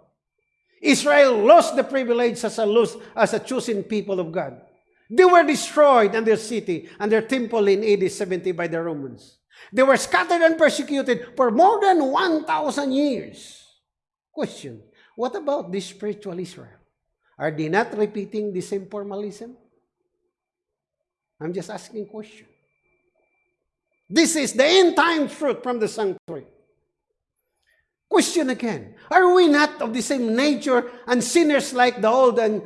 Israel lost the privilege as a, lost, as a chosen people of God. They were destroyed and their city and their temple in AD 70 by the Romans. They were scattered and persecuted for more than 1,000 years. Question, what about this spiritual Israel? Are they not repeating the same formalism? I'm just asking question. This is the end time fruit from the sanctuary. Question again. Are we not of the same nature and sinners like the Old and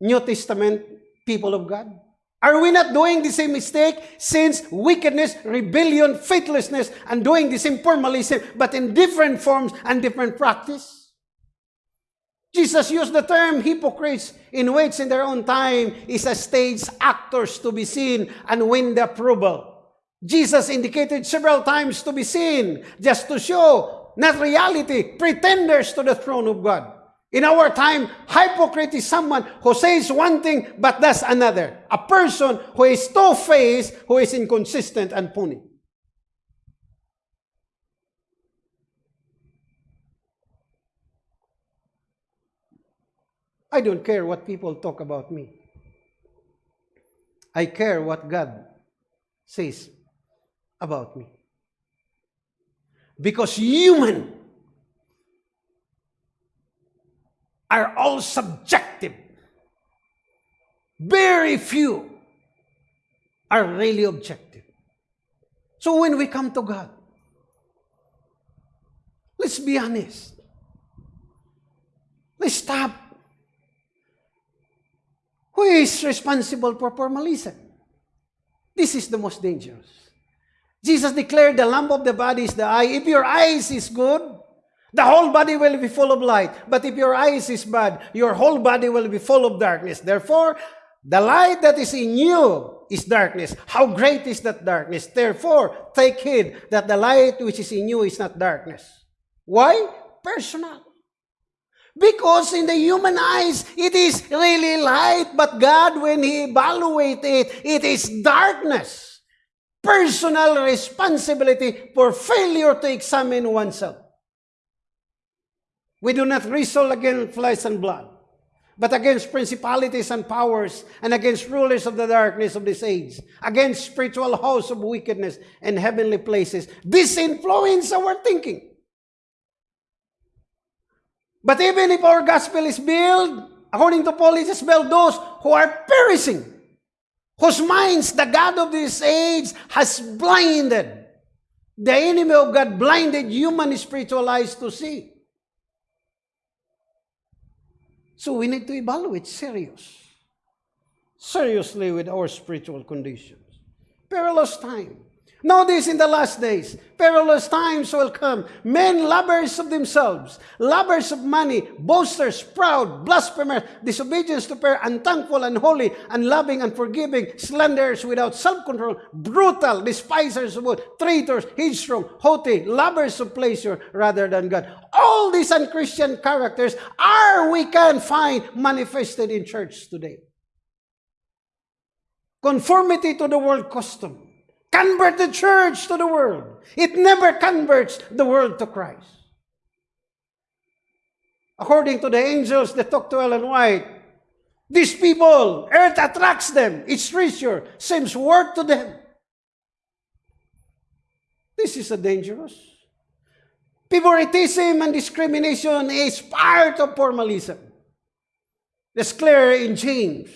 New Testament people of God? Are we not doing the same mistake? Since wickedness, rebellion, faithlessness, and doing the same formalism, but in different forms and different practice? Jesus used the term hypocrites in which in their own time is a stage actors to be seen and win the approval. Jesus indicated several times to be seen, just to show, not reality, pretenders to the throne of God. In our time, hypocrite is someone who says one thing but does another. A person who is two-faced, who is inconsistent and puny. I don't care what people talk about me. I care what God says about me. Because human are all subjective. Very few are really objective. So when we come to God, let's be honest. Let's stop. Who is responsible for formalism? This is the most dangerous. Jesus declared the lamp of the body is the eye. If your eyes is good, the whole body will be full of light. But if your eyes is bad, your whole body will be full of darkness. Therefore, the light that is in you is darkness. How great is that darkness? Therefore, take heed that the light which is in you is not darkness. Why? Personal. Because in the human eyes, it is really light, but God, when He evaluates it, it is darkness. Personal responsibility for failure to examine oneself. We do not wrestle against flesh and blood, but against principalities and powers, and against rulers of the darkness of this age, against spiritual hosts of wickedness and heavenly places. This influence our thinking. But even if our gospel is built, according to Paul, it is built those who are perishing, whose minds the God of this age has blinded. The enemy of God blinded human spiritual eyes to see. So we need to evaluate serious. Seriously with our spiritual conditions. Perilous time. Notice in the last days, perilous times will come. Men lovers of themselves, lovers of money, boasters, proud, blasphemers, disobedience to prayer, unthankful, unholy, unloving, unforgiving, slanderers without self-control, brutal, despisers of good, traitors, headstrong, haughty, lovers of pleasure rather than God. All these unchristian characters are, we can find, manifested in church today. Conformity to the world custom convert the church to the world. It never converts the world to Christ. According to the angels that talk to Ellen White, these people, earth attracts them. Its treasure seems worth to them. This is a dangerous. Favoritism and discrimination is part of formalism. It's clear in James.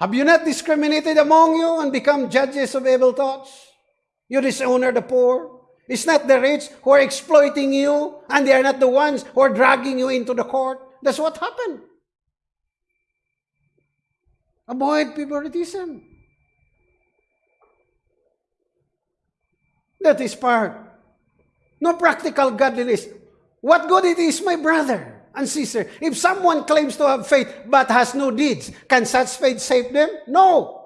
Have you not discriminated among you and become judges of evil thoughts? You dishonor the poor. It's not the rich who are exploiting you, and they are not the ones who are dragging you into the court. That's what happened. Avoid favoritism. That is part. No practical godliness. What good it is, my brother? And sister. If someone claims to have faith but has no deeds, can such faith save them? No.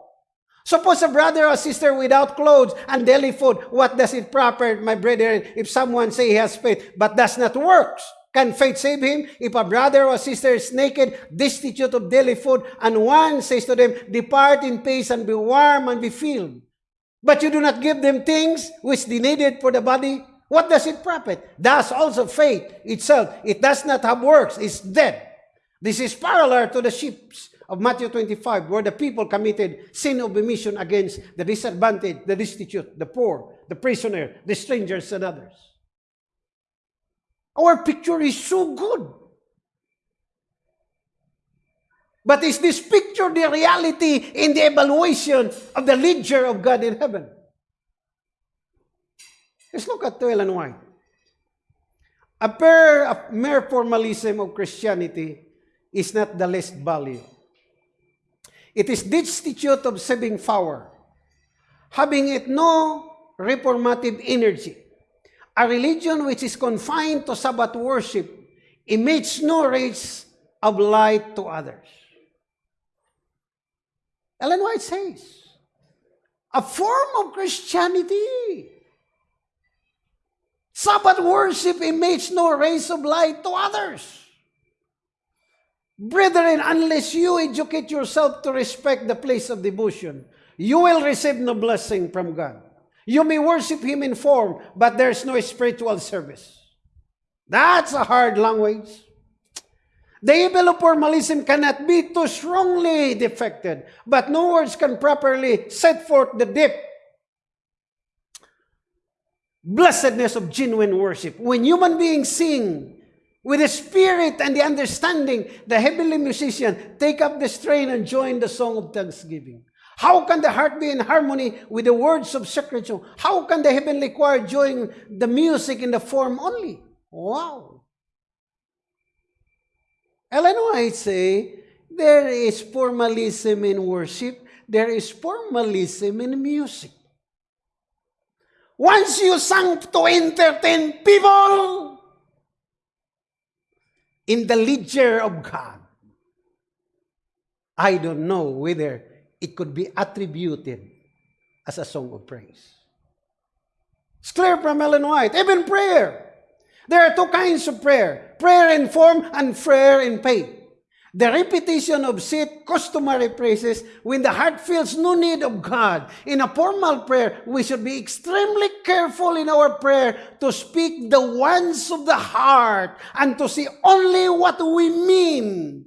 Suppose a brother or sister without clothes and daily food, what does it profit, my brethren, if someone say he has faith but does not works? Can faith save him? If a brother or sister is naked, destitute of daily food, and one says to them, Depart in peace and be warm and be filled. But you do not give them things which they needed for the body, what does it profit? Thus also faith itself, it does not have works, is dead. This is parallel to the ships of Matthew 25, where the people committed sin of omission against the disadvantaged, the destitute, the poor, the prisoner, the strangers, and others. Our picture is so good. But is this picture the reality in the evaluation of the ledger of God in heaven? Let's look at Ellen White. a mere, a mere formalism of Christianity is not the least value. It is destitute of saving power, having it no reformative energy. A religion which is confined to Sabbath worship emits no rays of light to others. Ellen White says, a form of Christianity. Sabbath worship emits no rays of light to others. Brethren, unless you educate yourself to respect the place of devotion, you will receive no blessing from God. You may worship Him in form, but there's no spiritual service. That's a hard language. The evil of formalism cannot be too strongly defected, but no words can properly set forth the deep blessedness of genuine worship. When human beings sing with the spirit and the understanding, the heavenly musician take up the strain and join the song of thanksgiving. How can the heart be in harmony with the words of sacred song? How can the heavenly choir join the music in the form only? Wow! Ellen White say, there is formalism in worship, there is formalism in music. Once you sang to entertain people, in the ledger of God. I don't know whether it could be attributed as a song of praise. It's clear from Ellen White. Even prayer. There are two kinds of prayer. Prayer in form and prayer in faith. The repetition of set customary praises when the heart feels no need of God. In a formal prayer, we should be extremely careful in our prayer to speak the wants of the heart and to say only what we mean.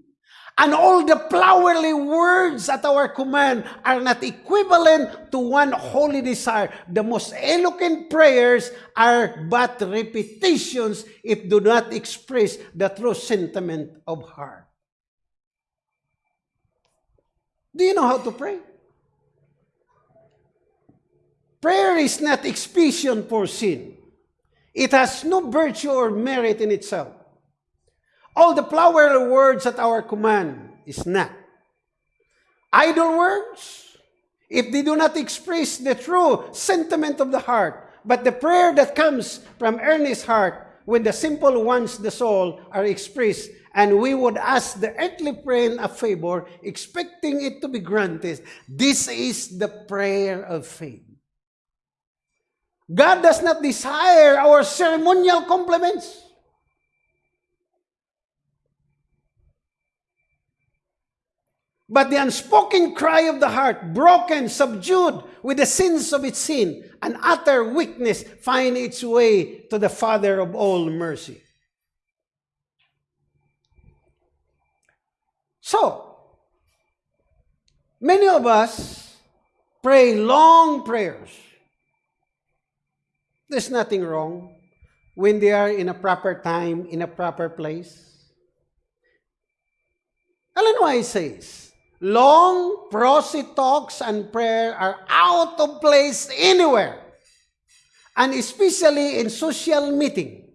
And all the flowery words at our command are not equivalent to one holy desire. The most eloquent prayers are but repetitions if do not express the true sentiment of heart. Do you know how to pray? Prayer is not expiation for sin. It has no virtue or merit in itself. All the flowery words at our command is not. Idle words, if they do not express the true sentiment of the heart, but the prayer that comes from earnest heart, when the simple ones the soul are expressed and we would ask the earthly friend a favor, expecting it to be granted. This is the prayer of faith. God does not desire our ceremonial compliments. But the unspoken cry of the heart, broken, subdued with the sins of its sin, and utter weakness, find its way to the Father of all mercy. So, many of us pray long prayers. There's nothing wrong when they are in a proper time, in a proper place. Ellen White says, long, prosy talks and prayer are out of place anywhere, and especially in social meeting.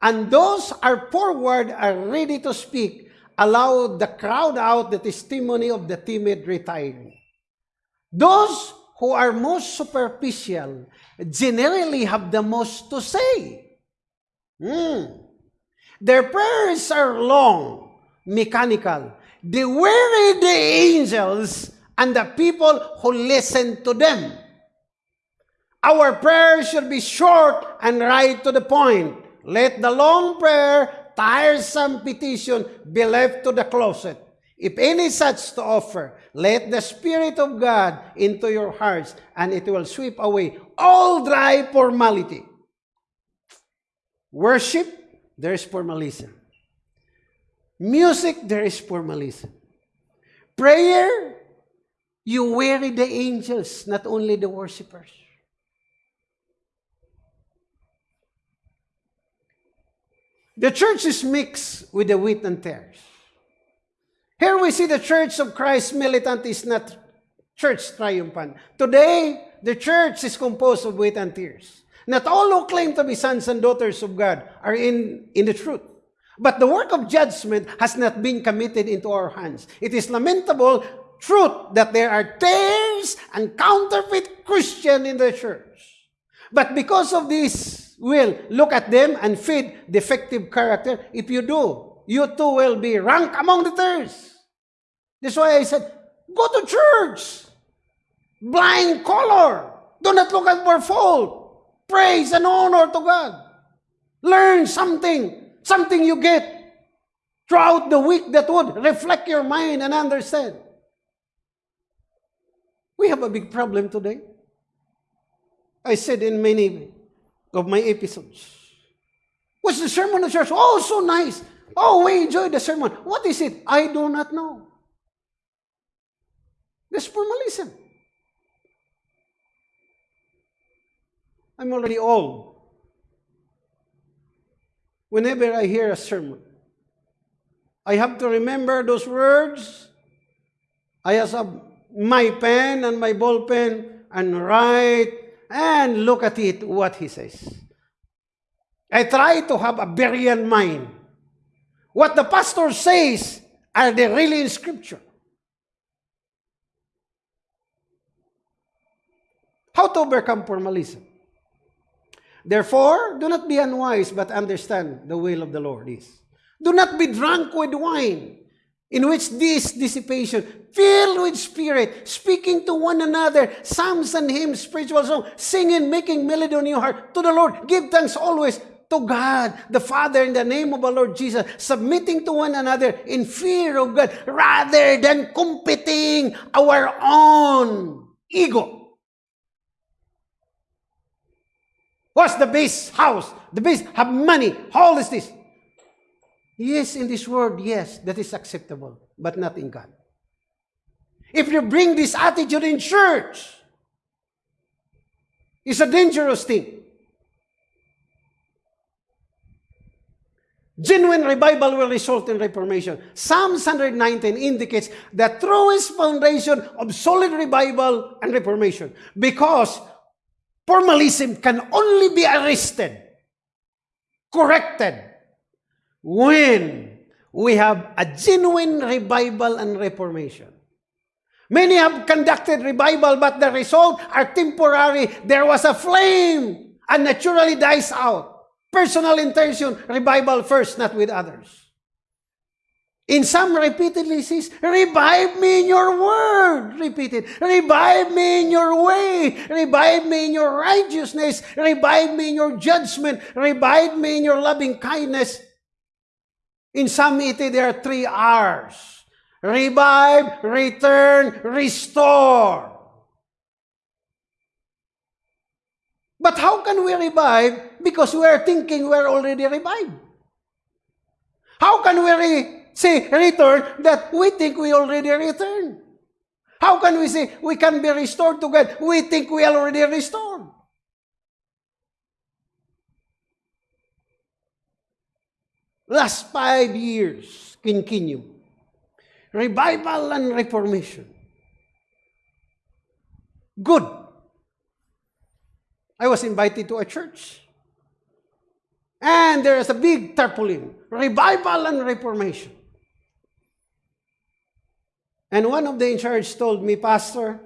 And those are forward are ready to speak allowed the crowd out the testimony of the timid retiring. Those who are most superficial generally have the most to say. Mm. Their prayers are long, mechanical. They weary the angels and the people who listen to them. Our prayers should be short and right to the point. Let the long prayer tiresome petition be left to the closet. If any such to offer, let the Spirit of God into your hearts, and it will sweep away all dry formality. Worship, there is formalism. Music, there is formalism. Prayer, you weary the angels, not only the worshippers. The church is mixed with the wheat and tares. Here we see the church of Christ militant is not church triumphant. Today, the church is composed of wheat and tares. Not all who claim to be sons and daughters of God are in, in the truth. But the work of judgment has not been committed into our hands. It is lamentable truth that there are tares and counterfeit Christian in the church. But because of this, will look at them and feed defective character. If you do, you too will be ranked among the tares. That's why I said, go to church. Blind color. Do not look at our fault. Praise and honor to God. Learn something. Something you get throughout the week that would reflect your mind and understand. We have a big problem today. I said in many of my episodes. What's the sermon of church? Oh, so nice. Oh, we enjoyed the sermon. What is it? I do not know. That's formalism. I'm already old. Whenever I hear a sermon, I have to remember those words. I have my pen and my ball pen and write and look at it, what he says. I try to have a Berean mind. What the pastor says, are they really in Scripture? How to overcome formalism? Therefore, do not be unwise, but understand the will of the Lord is. Do not be drunk with wine, in which this dissipation, filled with spirit, speaking to one another, psalms and hymns, spiritual songs, singing, making melody on your heart to the Lord. Give thanks always to God, the Father, in the name of our Lord Jesus, submitting to one another in fear of God, rather than competing our own ego. What's the base house? The base have money. How is this? Yes, in this world, yes, that is acceptable, but not in God. If you bring this attitude in church, it's a dangerous thing. Genuine revival will result in reformation. Psalm 119 indicates the truest foundation of solid revival and reformation because formalism can only be arrested, corrected, when we have a genuine revival and reformation. Many have conducted revival, but the result are temporary. There was a flame and naturally dies out. Personal intention, revival first, not with others. In Psalm repeatedly says, revive me in your word. Repeated. Revive me in your way. Revive me in your righteousness. Revive me in your judgment. Revive me in your loving kindness. In 80, there are three R's. Revive, return, restore. But how can we revive? Because we are thinking we are already revived. How can we re say return that we think we already returned? How can we say we can be restored to God? We think we already restored. Last five years continue. Revival and reformation. Good. I was invited to a church. And there is a big tarpaulin. Revival and reformation. And one of the in charge told me, Pastor,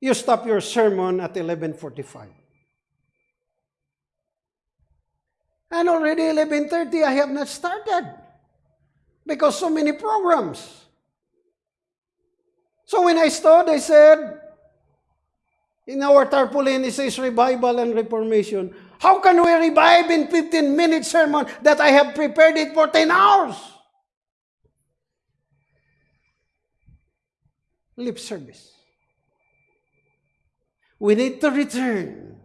you stop your sermon at 1145. And already 11.30, I have not started. Because so many programs. So when I started, I said, in our tarpaulin, it says revival and reformation. How can we revive in 15 minute sermon that I have prepared it for 10 hours? Lip service. We need to return.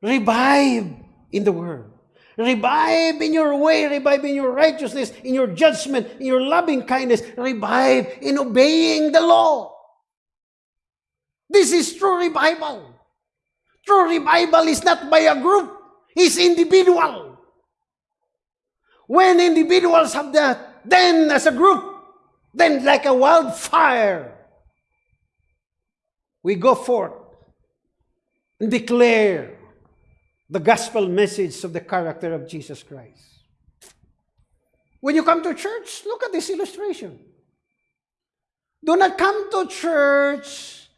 Revive in the world. Revive in your way, revive in your righteousness, in your judgment, in your loving kindness, revive in obeying the law. This is true revival. True revival is not by a group, it's individual. When individuals have that, then as a group, then like a wildfire, we go forth and declare the gospel message of the character of Jesus Christ. When you come to church, look at this illustration. Do not come to church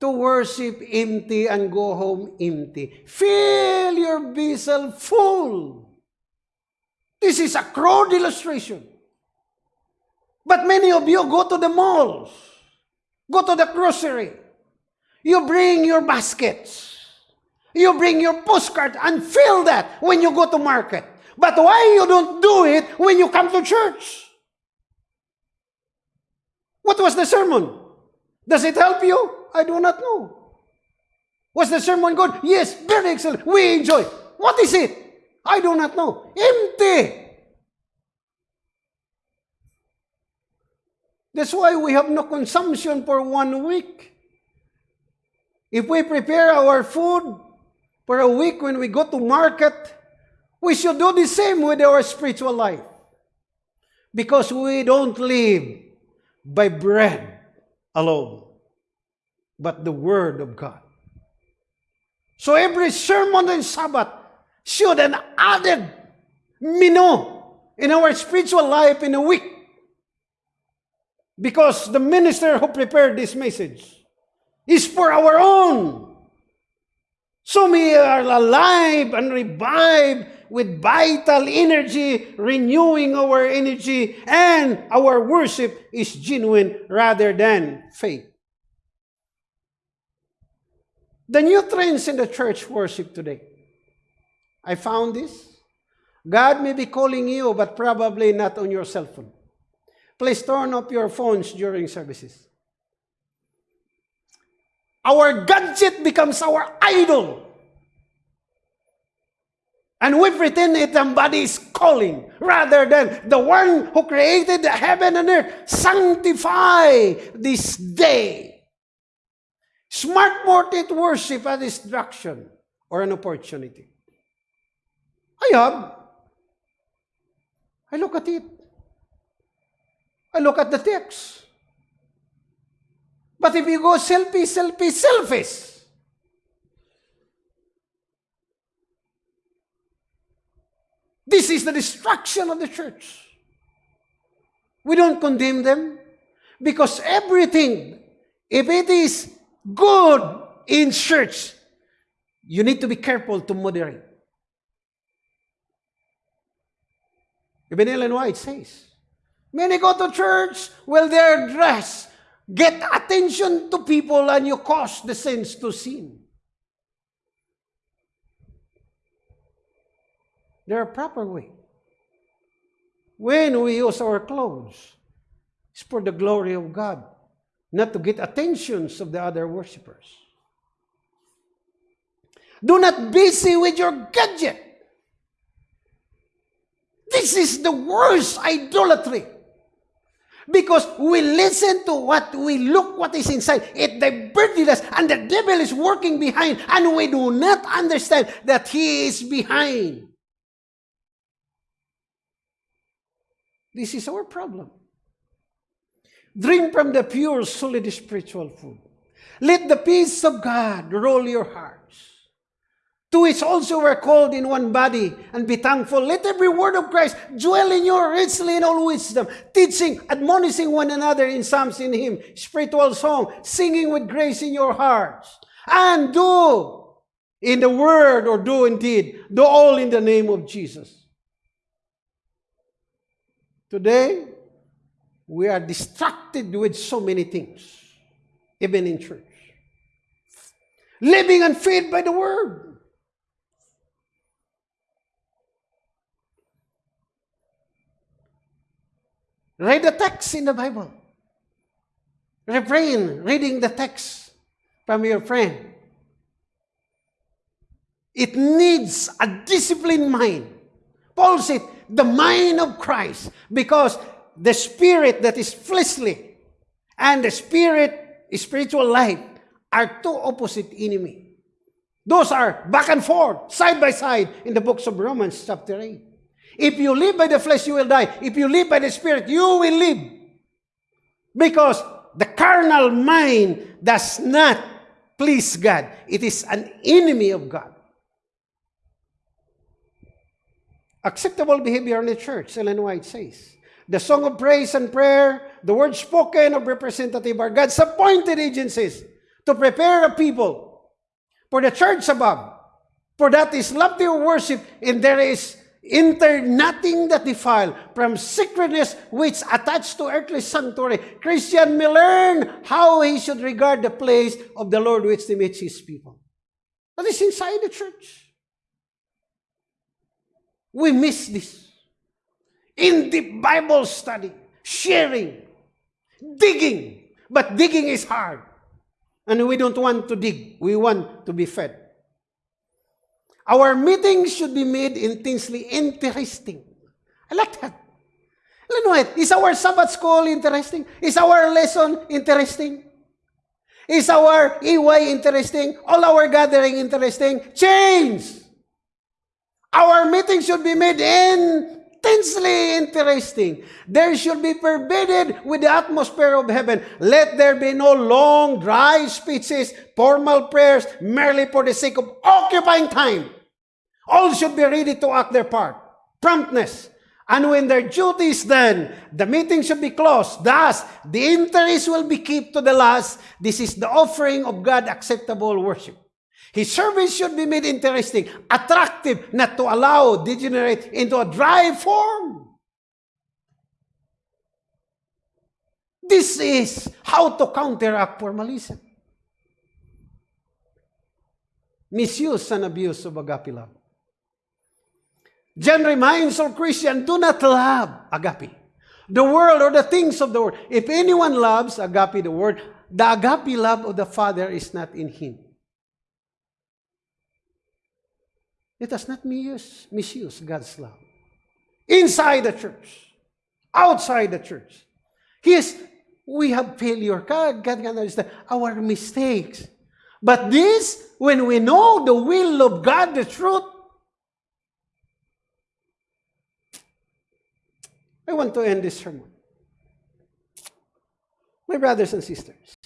to worship empty and go home empty. Fill your vessel full. This is a crude illustration. But many of you go to the malls, go to the grocery, you bring your baskets, you bring your postcard and fill that when you go to market. But why you don't do it when you come to church? What was the sermon? Does it help you? I do not know. Was the sermon good? Yes, very excellent. We enjoy. What is it? I do not know. Empty. That's why we have no consumption for one week. If we prepare our food for a week when we go to market, we should do the same with our spiritual life. Because we don't live by bread alone, but the Word of God. So every sermon on Sabbath should an added menu in our spiritual life in a week. Because the minister who prepared this message is for our own. So we are alive and revived with vital energy, renewing our energy, and our worship is genuine rather than fake. The new trends in the church worship today. I found this. God may be calling you, but probably not on your cell phone. Please turn off your phones during services. Our gadget becomes our idol. And we pretend it embodies calling rather than the one who created the heaven and earth. Sanctify this day. Smart market worship a distraction or an opportunity. I have. I look at it. I look at the text. But if you go selfie, selfie, selfish, This is the destruction of the church. We don't condemn them because everything, if it is good in church, you need to be careful to moderate. Even Ellen White says, Many go to church, well, they're dressed. Get attention to people and you cause the saints to sin. There are proper way. When we use our clothes, it's for the glory of God, not to get attentions of the other worshippers. Do not busy with your gadget. This is the worst idolatry. Because we listen to what we look what is inside. It diverted us and the devil is working behind and we do not understand that he is behind. This is our problem. Drink from the pure, solid spiritual food. Let the peace of God rule your hearts. To which also we're called in one body, and be thankful. Let every word of Christ dwell in you richly in all wisdom, teaching, admonishing one another in psalms in hymn, spiritual song, singing with grace in your hearts. And do in the word or do indeed, do all in the name of Jesus. Today, we are distracted with so many things, even in church. Living and fed by the word. Read the text in the Bible. Refrain reading the text from your friend. It needs a disciplined mind. Paul said, the mind of Christ because the spirit that is fleshly and the spirit, spiritual life, are two opposite enemy. Those are back and forth, side by side in the books of Romans chapter 8. If you live by the flesh, you will die. If you live by the spirit, you will live. Because the carnal mind does not please God. It is an enemy of God. Acceptable behavior in the church, Ellen White says. The song of praise and prayer, the words spoken of representative are God's appointed agencies to prepare a people for the church above. For that is lofty worship, and there is enter nothing that defile from sacredness which attached to earthly sanctuary. Christian may learn how he should regard the place of the Lord which meets his people. That is inside the church. We miss this. In the Bible study, sharing, digging. But digging is hard. And we don't want to dig. We want to be fed. Our meetings should be made intensely interesting. I like that. Is our Sabbath school interesting? Is our lesson interesting? Is our EY interesting? All our gathering interesting? Change! Our meeting should be made intensely interesting. There should be pervaded with the atmosphere of heaven. Let there be no long, dry speeches, formal prayers, merely for the sake of occupying time. All should be ready to act their part. Promptness. And when their is done, the meeting should be closed. Thus, the interest will be kept to the last. This is the offering of God acceptable worship. His service should be made interesting, attractive, not to allow degenerate into a dry form. This is how to counteract formalism. Misuse and abuse of agape love. John reminds all Christians, do not love agape. The world or the things of the world. If anyone loves agape, the word, the agape love of the Father is not in him. Let us not misuse, misuse God's love. Inside the church, outside the church. Yes, we have failure. God, God can understand our mistakes. But this, when we know the will of God, the truth, I want to end this sermon. My brothers and sisters,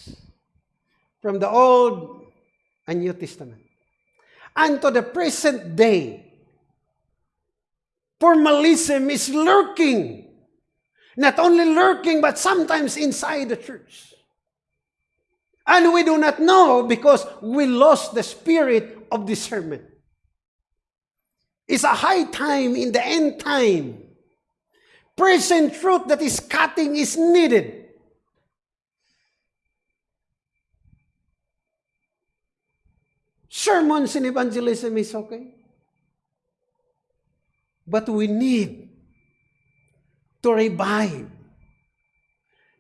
from the Old and New Testament, and to the present day, formalism is lurking. Not only lurking, but sometimes inside the church. And we do not know because we lost the spirit of discernment. It's a high time in the end time present truth that is cutting is needed. Sermons in evangelism is okay. But we need to revive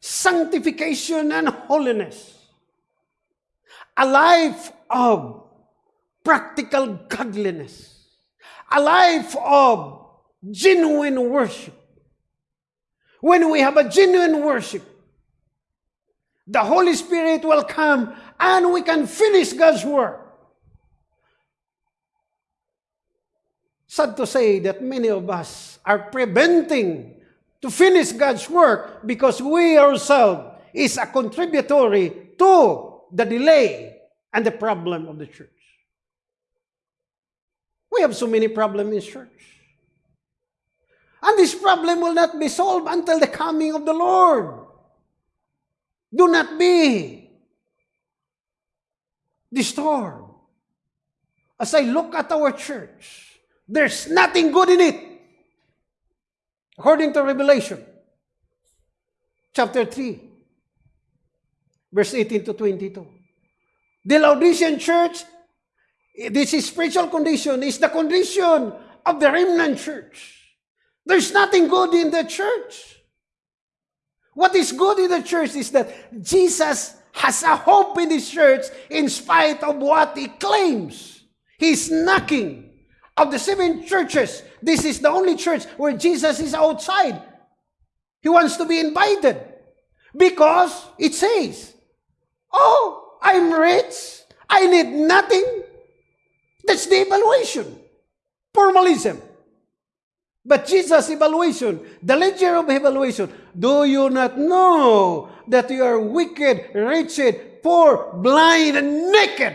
sanctification and holiness. A life of practical godliness. A life of genuine worship. When we have a genuine worship, the Holy Spirit will come and we can finish God's work. Sad to say that many of us are preventing to finish God's work because we ourselves is a contributory to the delay and the problem of the church. We have so many problems in church. And this problem will not be solved until the coming of the Lord. Do not be disturbed. As I look at our church, there's nothing good in it. According to Revelation, chapter 3, verse 18 to 22. The Laodicean church, this is spiritual condition, is the condition of the remnant church. There's nothing good in the church. What is good in the church is that Jesus has a hope in his church in spite of what he claims. He's knocking. Of the seven churches, this is the only church where Jesus is outside. He wants to be invited because it says, Oh, I'm rich. I need nothing. That's the evaluation. Formalism. But Jesus' evaluation, the ledger of evaluation, do you not know that you are wicked, wretched, poor, blind, and naked.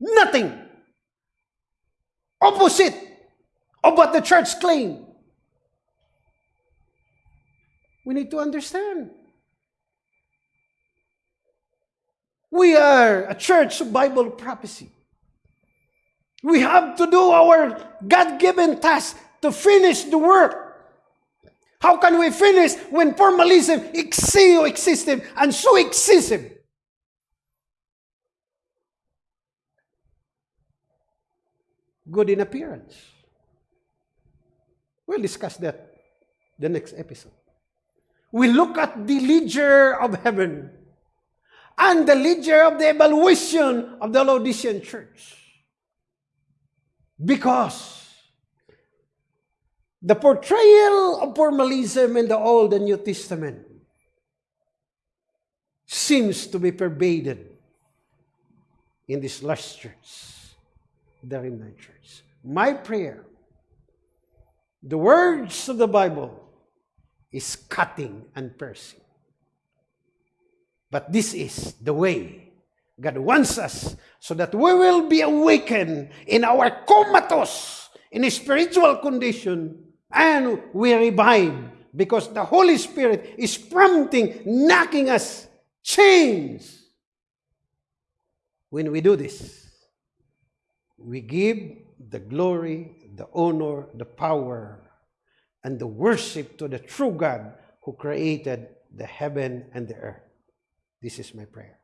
Nothing. Opposite of what the church claimed. We need to understand. We are a church of Bible prophecy. We have to do our God given task to finish the work. How can we finish when formalism is so and so excessive? Good in appearance. We'll discuss that the next episode. We look at the ledger of heaven and the ledger of the evaluation of the Laodicean church. Because the portrayal of formalism in the Old and New Testament seems to be pervaded in this last church, the remnant church. My prayer, the words of the Bible is cutting and piercing. But this is the way God wants us so that we will be awakened in our comatose, in a spiritual condition, and we revive because the Holy Spirit is prompting, knocking us chains. When we do this, we give the glory, the honor, the power, and the worship to the true God who created the heaven and the earth. This is my prayer.